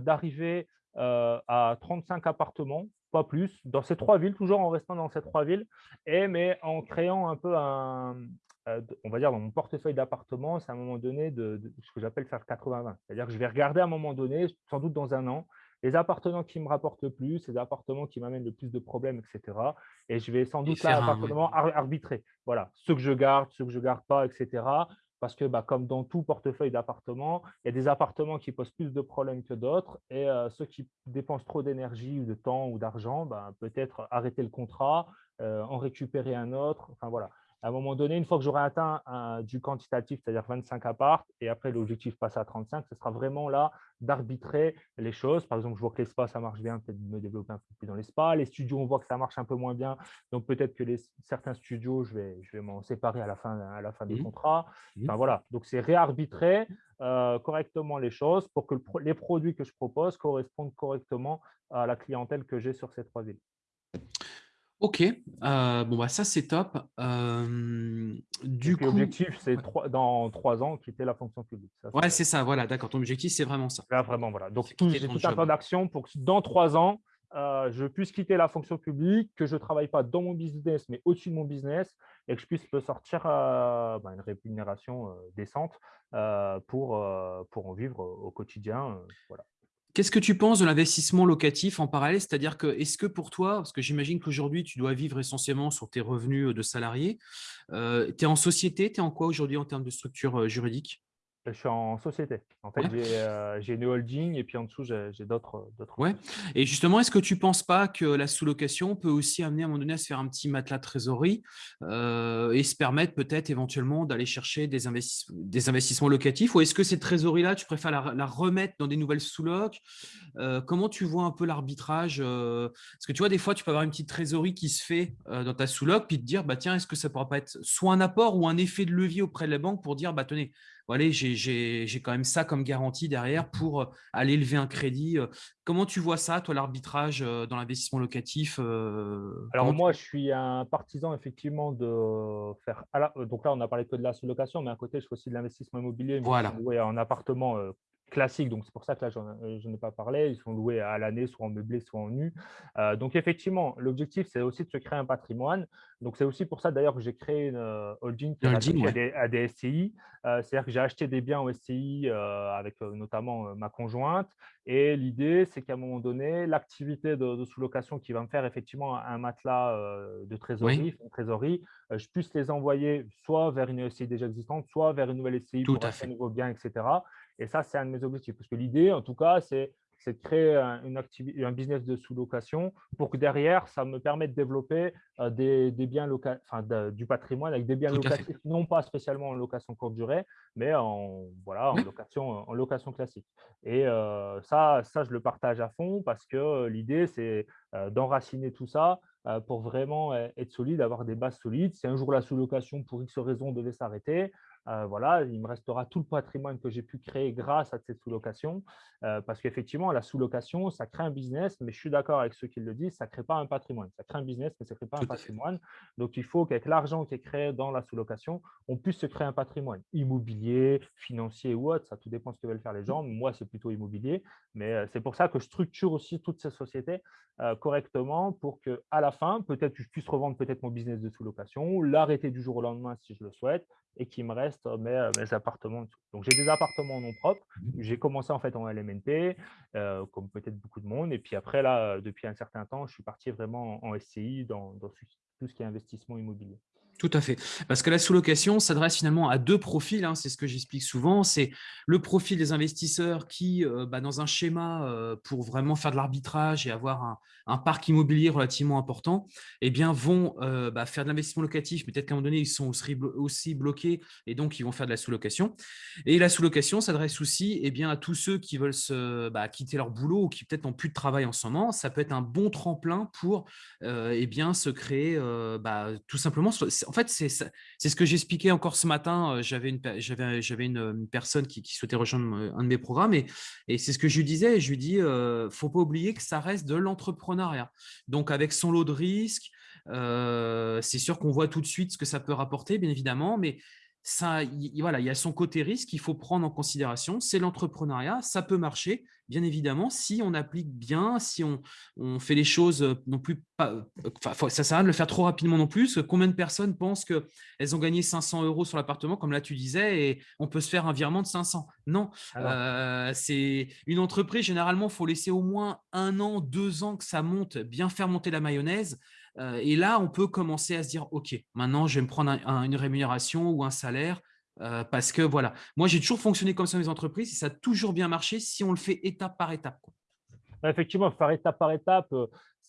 [SPEAKER 2] d'arriver à 35 appartements, pas plus, dans ces trois villes, toujours en restant dans ces trois villes, et mais en créant un peu un, on va dire, dans mon portefeuille d'appartements, c'est à un moment donné de, ce que j'appelle faire 80-20. C'est-à-dire que je vais regarder à un moment donné, sans doute dans un an, les appartements qui me rapportent le plus, les appartements qui m'amènent le plus de problèmes, etc. Et je vais sans doute là, appartement arbitrer. Voilà, ceux que je garde, ceux que je ne garde pas, etc. Parce que bah, comme dans tout portefeuille d'appartements, il y a des appartements qui posent plus de problèmes que d'autres. Et euh, ceux qui dépensent trop d'énergie ou de temps ou d'argent, bah, peut-être arrêter le contrat, euh, en récupérer un autre. Enfin voilà à un moment donné, une fois que j'aurai atteint du quantitatif, c'est-à-dire 25 apparts, et après l'objectif passe à 35, ce sera vraiment là d'arbitrer les choses. Par exemple, je vois que l'espace, ça marche bien, peut-être me développer un peu plus dans l'espace. Les studios, on voit que ça marche un peu moins bien. Donc, peut-être que les, certains studios, je vais, je vais m'en séparer à la fin, à la fin du mmh. contrat. Mmh. Enfin, voilà. Donc, c'est réarbitrer euh, correctement les choses pour que les produits que je propose correspondent correctement à la clientèle que j'ai sur ces trois villes.
[SPEAKER 1] Ok, euh, bon bah ça c'est top.
[SPEAKER 2] du coup, l'objectif c'est dans trois ans quitter la fonction publique.
[SPEAKER 1] ouais, c'est ça, voilà, d'accord. Ton objectif c'est vraiment ça.
[SPEAKER 2] Là, vraiment, voilà. Donc j'ai tout un plan d'action pour que dans trois ans, euh, je puisse quitter la fonction publique, que je ne travaille pas dans mon business, mais au-dessus de mon business, et que je puisse me sortir euh, bah, une rémunération décente pour, pour en vivre au quotidien. voilà.
[SPEAKER 1] Qu'est-ce que tu penses de l'investissement locatif en parallèle? C'est-à-dire que, est-ce que pour toi, parce que j'imagine qu'aujourd'hui, tu dois vivre essentiellement sur tes revenus de salarié, tu es en société, tu es en quoi aujourd'hui en termes de structure juridique?
[SPEAKER 2] Je suis en société. En fait, euh, j'ai une holding et puis en dessous, j'ai d'autres.
[SPEAKER 1] Ouais. Et justement, est-ce que tu ne penses pas que la sous-location peut aussi amener à un moment donné à se faire un petit matelas de trésorerie euh, et se permettre peut-être éventuellement d'aller chercher des, des, investissements locatifs? Ou est-ce que cette trésorerie-là, tu préfères la, remettre dans des nouvelles sous-locs? Euh, Comment tu vois un peu l'arbitrage Parce que tu vois, des fois, tu peux avoir une petite trésorerie qui se fait dans ta sous-loc, puis te dire, bah, tiens, est-ce que ça ne pourra pas être soit un apport ou un effet de levier auprès de la banque pour dire, bah, tenez, voilà, j'ai quand même ça comme garantie derrière pour euh, aller lever un crédit. Euh. Comment tu vois ça, toi, l'arbitrage euh, dans l'investissement locatif
[SPEAKER 2] Alors moi, je suis un partisan effectivement de faire… Donc là, on a parlé que de la sous-location, mais à côté, je fais aussi de l'investissement immobilier.
[SPEAKER 1] Voilà.
[SPEAKER 2] en appartement classique, donc c'est pour ça que là, je n'en ai pas parlé. Ils sont loués à l'année, soit en meublé, soit en nu. Euh, donc, effectivement, l'objectif, c'est aussi de se créer un patrimoine. Donc, c'est aussi pour ça, d'ailleurs, que j'ai créé une euh, holding qui à, des, SCI. Euh, c'est-à-dire que j'ai acheté des biens au SCI avec notamment ma conjointe. Et l'idée, c'est qu'à un moment donné, l'activité de, sous-location qui va me faire effectivement un matelas de trésorerie, trésorerie, je puisse les envoyer soit vers une SCI déjà existante, soit vers une nouvelle SCI
[SPEAKER 1] Tout pour à
[SPEAKER 2] un nouveau bien, etc. Et ça, c'est un de mes objectifs. Parce que l'idée, en tout cas, c'est de créer un, une un business de sous-location pour que derrière, ça me permette de développer euh, des, biens enfin, du patrimoine avec des biens locatifs, non pas spécialement en location courte durée, mais en, voilà, en, location, en location classique. Et euh, ça, ça, je le partage à fond parce que l'idée, c'est d'enraciner tout ça pour vraiment être solide, avoir des bases solides. Si un jour la sous-location, pour X raison, devait s'arrêter, euh, voilà, il me restera tout le patrimoine que j'ai pu créer grâce à cette sous-location. Euh, parce qu'effectivement, la sous-location, ça crée un business, mais je suis d'accord avec ceux qui le disent, ça ne crée pas un patrimoine. Ça crée un business, mais ça ne crée pas un patrimoine. Donc, il faut qu'avec l'argent qui est créé dans la sous-location, on puisse se créer un patrimoine immobilier, financier ou autre. Ça tout dépend de ce que veulent faire les gens. Moi, c'est plutôt immobilier. Mais euh, c'est pour ça que je structure aussi toutes ces sociétés correctement pour qu'à la fin, peut-être que je puisse revendre peut-être mon business de sous-location, l'arrêter du jour au lendemain si je le souhaite, et qu'il me reste mes, euh, mes appartements. Donc, j'ai des appartements non propres. Mmh j'ai commencé en fait en LMNP, euh, comme peut-être beaucoup de monde. Et puis après, là, depuis un certain temps, je suis parti vraiment en, SCI dans, dans tout ce qui est investissement immobilier.
[SPEAKER 1] Tout à fait. Parce que la sous-location s'adresse finalement à deux profils, hein, c'est ce que j'explique souvent. C'est le profil des investisseurs qui, euh, bah, dans un schéma euh, pour vraiment faire de l'arbitrage et avoir un, parc immobilier relativement important, eh bien, vont euh, bah, faire de l'investissement locatif, peut-être qu'à un moment donné, ils sont aussi, bloqués et donc ils vont faire de la sous-location. Et la sous-location s'adresse aussi eh bien, à tous ceux qui veulent se, bah, quitter leur boulot ou qui peut-être n'ont plus de travail en ce moment. Ça peut être un bon tremplin pour eh bien, se créer tout simplement en fait, c'est ce que j'expliquais encore ce matin. J'avais une, personne qui, souhaitait rejoindre un de mes programmes et, et c'est ce que je lui disais. Je lui dis, euh, faut pas oublier que ça reste de l'entrepreneuriat. Donc, avec son lot de risques, c'est sûr qu'on voit tout de suite ce que ça peut rapporter, bien évidemment, mais ça, voilà, il y a son côté risque qu'il faut prendre en considération. C'est l'entrepreneuriat, ça peut marcher, bien évidemment, si on applique bien, si on, on fait les choses euh, non plus pas. Enfin, ça sert à rien de le faire trop rapidement non plus. Combien de personnes pensent qu'elles ont gagné 500 euros sur l'appartement, comme là tu disais, et on peut se faire un virement de 500 Non, euh, c'est une entreprise. Généralement, il faut laisser au moins un an, deux ans que ça monte, bien faire monter la mayonnaise. Et là, on peut commencer à se dire, OK, maintenant, je vais me prendre une rémunération ou un salaire parce que voilà, moi, j'ai toujours fonctionné comme ça dans les entreprises et ça a toujours bien marché si on le fait étape par étape.
[SPEAKER 2] Effectivement, faire étape par étape,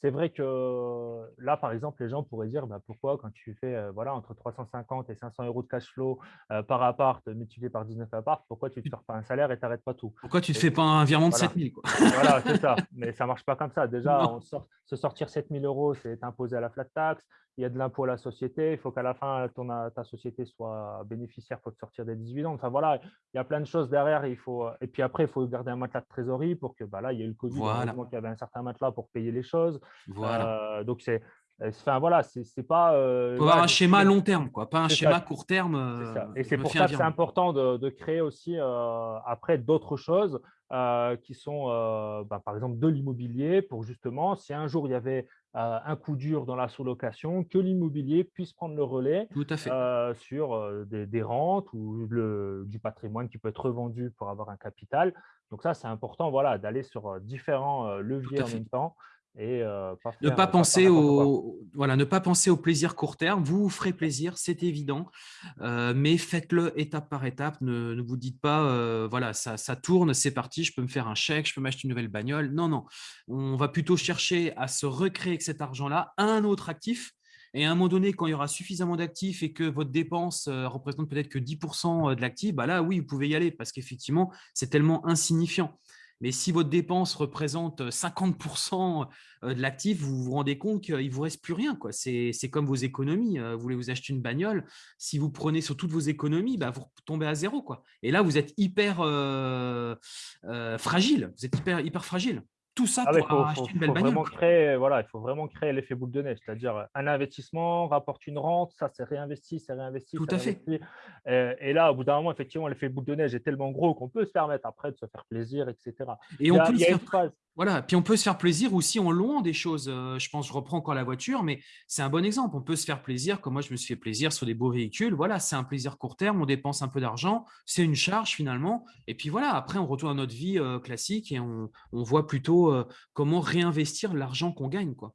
[SPEAKER 2] c'est vrai que là, par exemple, les gens pourraient dire bah, pourquoi, quand tu fais euh, voilà, entre 350 et 500 euros de cash flow euh, par appart multiplié par 19 appart, pourquoi tu ne te fais pas un salaire et tu n'arrêtes pas tout?
[SPEAKER 1] Pourquoi tu ne fais pas un virement de 7000
[SPEAKER 2] Voilà, c'est ça. Mais ça ne marche pas comme ça. Déjà, se sortir 7000 euros, c'est imposé à la flat tax il y a de l'impôt à la société, il faut qu'à la fin, ton, ta société soit bénéficiaire pour te sortir des 18 ans. Enfin voilà, il y a plein de choses derrière. Il faut, et puis après, il faut garder un matelas de trésorerie pour que bah, là, il y ait eu le Covid, voilà. il y avait un certain matelas pour payer les choses. Voilà. Euh, donc, c'est. Enfin, voilà, c'est pas.
[SPEAKER 1] Euh, il faut avoir un schéma à long terme, quoi, pas un schéma court terme.
[SPEAKER 2] Euh, et c'est pour ça que c'est important de, créer aussi après d'autres choses qui sont, bah, par exemple, de l'immobilier pour justement, si un jour il y avait un coup dur dans la sous-location, que l'immobilier puisse prendre le relais sur des, rentes ou du patrimoine qui peut être revendu pour avoir un capital. Donc ça, c'est important voilà, d'aller sur différents leviers en même temps et
[SPEAKER 1] pas ne pas penser au voilà ne pas penser au plaisir court terme. Vous vous ferez plaisir c'est évident mais faites-le étape par étape. Ne, ne vous dites pas voilà ça, ça tourne c'est parti je peux me faire un chèque je peux m'acheter une nouvelle bagnole. Non non. On va plutôt chercher à se recréer avec cet argent là un autre actif. Et à un moment donné, quand il y aura suffisamment d'actifs et que votre dépense représente peut-être que 10% de l'actif, bah là, oui, vous pouvez y aller parce qu'effectivement, c'est tellement insignifiant. Mais si votre dépense représente 50% de l'actif, vous vous rendez compte qu'il ne vous reste plus rien. C'est comme vos économies. Vous voulez vous acheter une bagnole, si vous prenez sur toutes vos économies, bah, vous tombez à zéro. Et là, vous êtes hyper fragile. Vous êtes hyper, hyper fragile. Tout ça ah pour acheter une belle bagnole.
[SPEAKER 2] Créer, voilà, il faut vraiment créer l'effet boule de neige, c'est-à-dire un investissement rapporte une rente, ça c'est réinvesti, c'est réinvesti.
[SPEAKER 1] Tout à fait.
[SPEAKER 2] Et, là, au bout d'un moment, effectivement, l'effet boule de neige est tellement gros qu'on peut se permettre après de se faire plaisir, etc.
[SPEAKER 1] Et on peut, voilà, puis on peut se faire plaisir aussi en louant des choses. Euh, je pense, je reprends encore la voiture, mais c'est un bon exemple. On peut se faire plaisir, comme moi je me suis fait plaisir sur des beaux véhicules. Voilà, c'est un plaisir court terme, on dépense un peu d'argent, c'est une charge finalement. Et puis voilà, après on retourne à notre vie euh, classique et on, voit plutôt euh, comment réinvestir l'argent qu'on gagne. Quoi.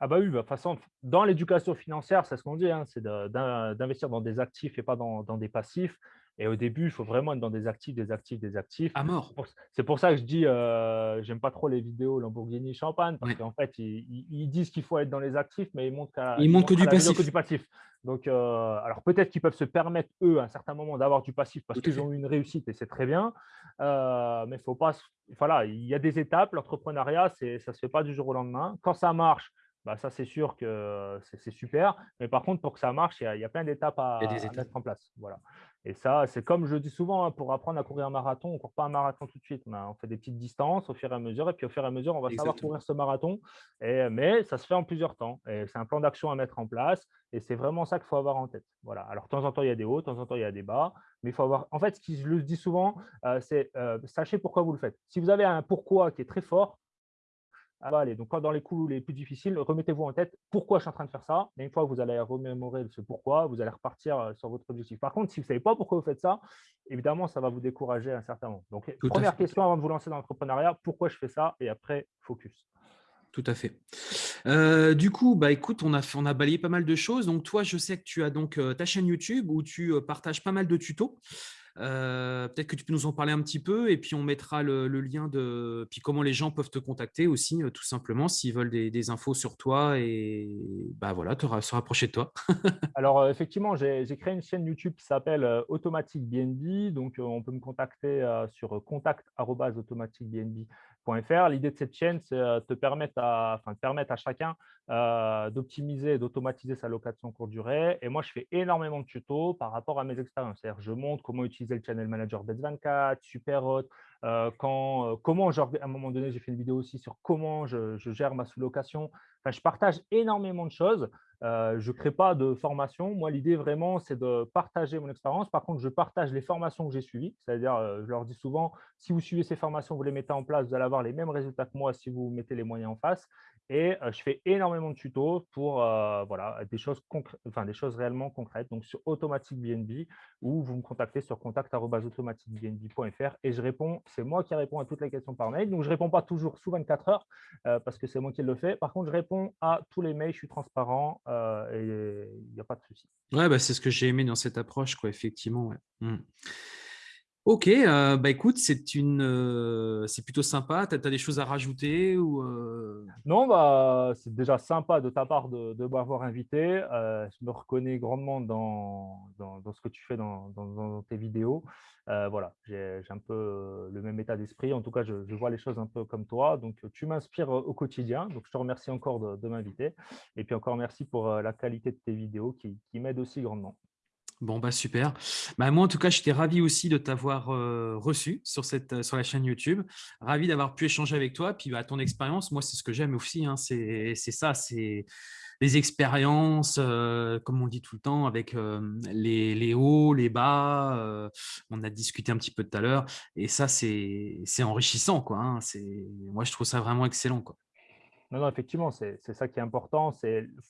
[SPEAKER 2] Ah bah oui, bah, de façon, dans l'éducation financière, c'est ce qu'on dit, hein, c'est d'investir dans des actifs et pas dans, des passifs. Et au début, il faut vraiment être dans des actifs, des actifs, des actifs.
[SPEAKER 1] À mort.
[SPEAKER 2] C'est pour ça que je dis, euh, j'aime pas trop les vidéos Lamborghini Champagne, parce qu'en fait, ils, disent qu'il faut être dans les actifs, mais ils montrent,
[SPEAKER 1] ils montrent que, du passif.
[SPEAKER 2] que du passif. Donc, euh, alors peut-être qu'ils peuvent se permettre, eux, à un certain moment, d'avoir du passif parce qu'ils ont eu une réussite et c'est très bien. Euh, mais faut pas. Voilà, il y a des étapes. L'entrepreneuriat, ça ne se fait pas du jour au lendemain. Quand ça marche, bah, ça, c'est sûr que c'est super. Mais par contre, pour que ça marche, il y a, plein d'étapes à, mettre en place. Voilà. Et ça, c'est comme je dis souvent, hein, pour apprendre à courir un marathon, on ne court pas un marathon tout de suite. On fait des petites distances au fur et à mesure. Et puis, au fur et à mesure, on va savoir courir ce marathon. Et, mais ça se fait en plusieurs temps. Et c'est un plan d'action à mettre en place. Et c'est vraiment ça qu'il faut avoir en tête. Voilà. Alors, de temps en temps, il y a des hauts, de temps en temps, il y a des bas. Mais il faut avoir. En fait, ce que je le dis souvent, euh, c'est euh, sachez pourquoi vous le faites. Si vous avez un pourquoi qui est très fort, allez, donc dans les coups les plus difficiles, remettez-vous en tête pourquoi je suis en train de faire ça. Et une fois que vous allez remémorer ce pourquoi, vous allez repartir euh, sur votre objectif. Par contre, si vous ne savez pas pourquoi vous faites ça, évidemment, ça va vous décourager à un certain moment. Donc, première question avant de vous lancer dans l'entrepreneuriat, pourquoi je fais ça Et après, focus.
[SPEAKER 1] Tout à fait. Euh, du coup, bah, écoute, on a, on a balayé pas mal de choses. Donc, toi, je sais que tu as donc euh, ta chaîne YouTube où tu partages pas mal de tutos. Euh, peut-être que tu peux nous en parler un petit peu et puis on mettra le, lien de puis comment les gens peuvent te contacter aussi, euh, tout simplement, s'ils veulent des, infos sur toi et bah voilà, se rapprocher de toi.
[SPEAKER 2] Alors euh, effectivement, j'ai créé une chaîne YouTube qui s'appelle Automatic BNB. Donc on peut me contacter sur contact@automaticbnb L'idée de cette chaîne, c'est te permettre à, enfin, permettre à chacun d'optimiser et d'automatiser sa location courte durée. Et moi, je fais énormément de tutos par rapport à mes expériences. C'est-à-dire, je montre comment utiliser le Channel Manager Bets24, Superhot, quand, comment, genre, à un moment donné, j'ai fait une vidéo aussi sur comment je, je gère ma sous-location. Enfin, je partage énormément de choses. Je ne crée pas de formation. Moi, l'idée vraiment, c'est de partager mon expérience. Par contre, je partage les formations que j'ai suivies. C'est-à-dire, je leur dis souvent, si vous suivez ces formations, vous les mettez en place, vous allez avoir les mêmes résultats que moi si vous mettez les moyens en face. Et je fais énormément de tutos pour voilà, des, choses enfin, des choses réellement concrètes. Donc, sur Automatic BNB, ou vous me contactez sur contact.automaticbnb.fr et je réponds. C'est moi qui réponds à toutes les questions par mail. Donc, je ne réponds pas toujours sous 24 heures parce que c'est moi qui le fais. Par contre, je réponds à tous les mails, je suis transparent et il n'y a pas de souci.
[SPEAKER 1] Ouais, bah, c'est ce que j'ai aimé dans cette approche, quoi, effectivement. Mmh. Ok, euh, bah écoute, c'est une, euh, c'est plutôt sympa. Tu as, des choses à rajouter ou euh?
[SPEAKER 2] Non, bah, c'est déjà sympa de ta part de, de m'avoir invité. je me reconnais grandement dans, dans, ce que tu fais dans, dans tes vidéos. voilà, j'ai un peu le même état d'esprit. En tout cas, je, vois les choses un peu comme toi. Donc, tu m'inspires au quotidien. Donc, je te remercie encore de, de m'inviter. Et puis encore merci pour la qualité de tes vidéos qui, qui m'aident aussi grandement.
[SPEAKER 1] Bon, bah super. Bah, moi, en tout cas, j'étais ravi aussi de t'avoir reçu sur, cette, sur la chaîne YouTube. Ravi d'avoir pu échanger avec toi. Puis, bah, ton expérience, moi, c'est ce que j'aime aussi. Hein. C'est ça, c'est les expériences, comme on dit tout le temps, avec les, hauts, les bas. on a discuté un petit peu tout à l'heure. Et ça, c'est enrichissant. Quoi, hein. Moi, je trouve ça vraiment excellent.
[SPEAKER 2] Non, non, effectivement, c'est ça qui est important.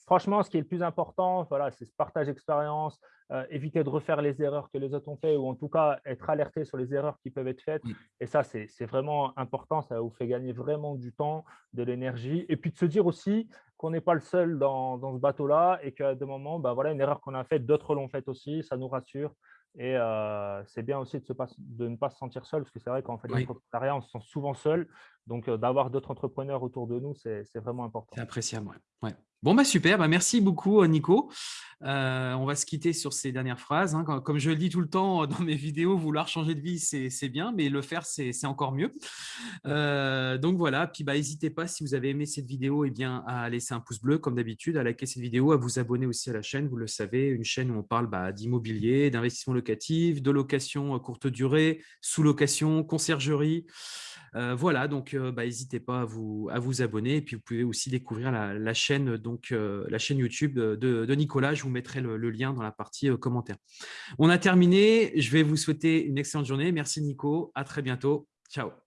[SPEAKER 2] Franchement, ce qui est le plus important, voilà, c'est ce partage d'expérience, euh, éviter de refaire les erreurs que les autres ont fait ou en tout cas être alerté sur les erreurs qui peuvent être faites. Et ça, c'est vraiment important. Ça vous fait gagner vraiment du temps, de l'énergie. Et puis de se dire aussi qu'on n'est pas le seul dans, ce bateau-là et qu'à des moments, bah, voilà, une erreur qu'on a faite, d'autres l'ont faite aussi. Ça nous rassure. Et euh, c'est bien aussi de, se de, ne pas se sentir seul, parce que c'est vrai qu'en fait, l'entrepreneuriat, on se sent souvent seul. Donc, euh, d'avoir d'autres entrepreneurs autour de nous, c'est vraiment important.
[SPEAKER 1] C'est appréciable, ouais. Bon, bah super, bah, merci beaucoup euh, Nico. Euh, on va se quitter sur ces dernières phrases. Hein. Comme je le dis tout le temps dans mes vidéos, vouloir changer de vie, c'est bien, mais le faire, c'est encore mieux. Euh, donc voilà, puis bah, n'hésitez pas, si vous avez aimé cette vidéo, et eh bien, à laisser un pouce bleu comme d'habitude, à liker cette vidéo, à vous abonner aussi à la chaîne, vous le savez, une chaîne où on parle bah, d'immobilier, d'investissement locatif, de location courte durée, sous-location, conciergerie. Voilà, donc n'hésitez pas à vous, à vous abonner. Et puis, vous pouvez aussi découvrir la, chaîne, donc, la chaîne YouTube de, Nicolas. Je vous mettrai le, lien dans la partie euh, commentaire. On a terminé. Je vais vous souhaiter une excellente journée. Merci Nico. À très bientôt. Ciao.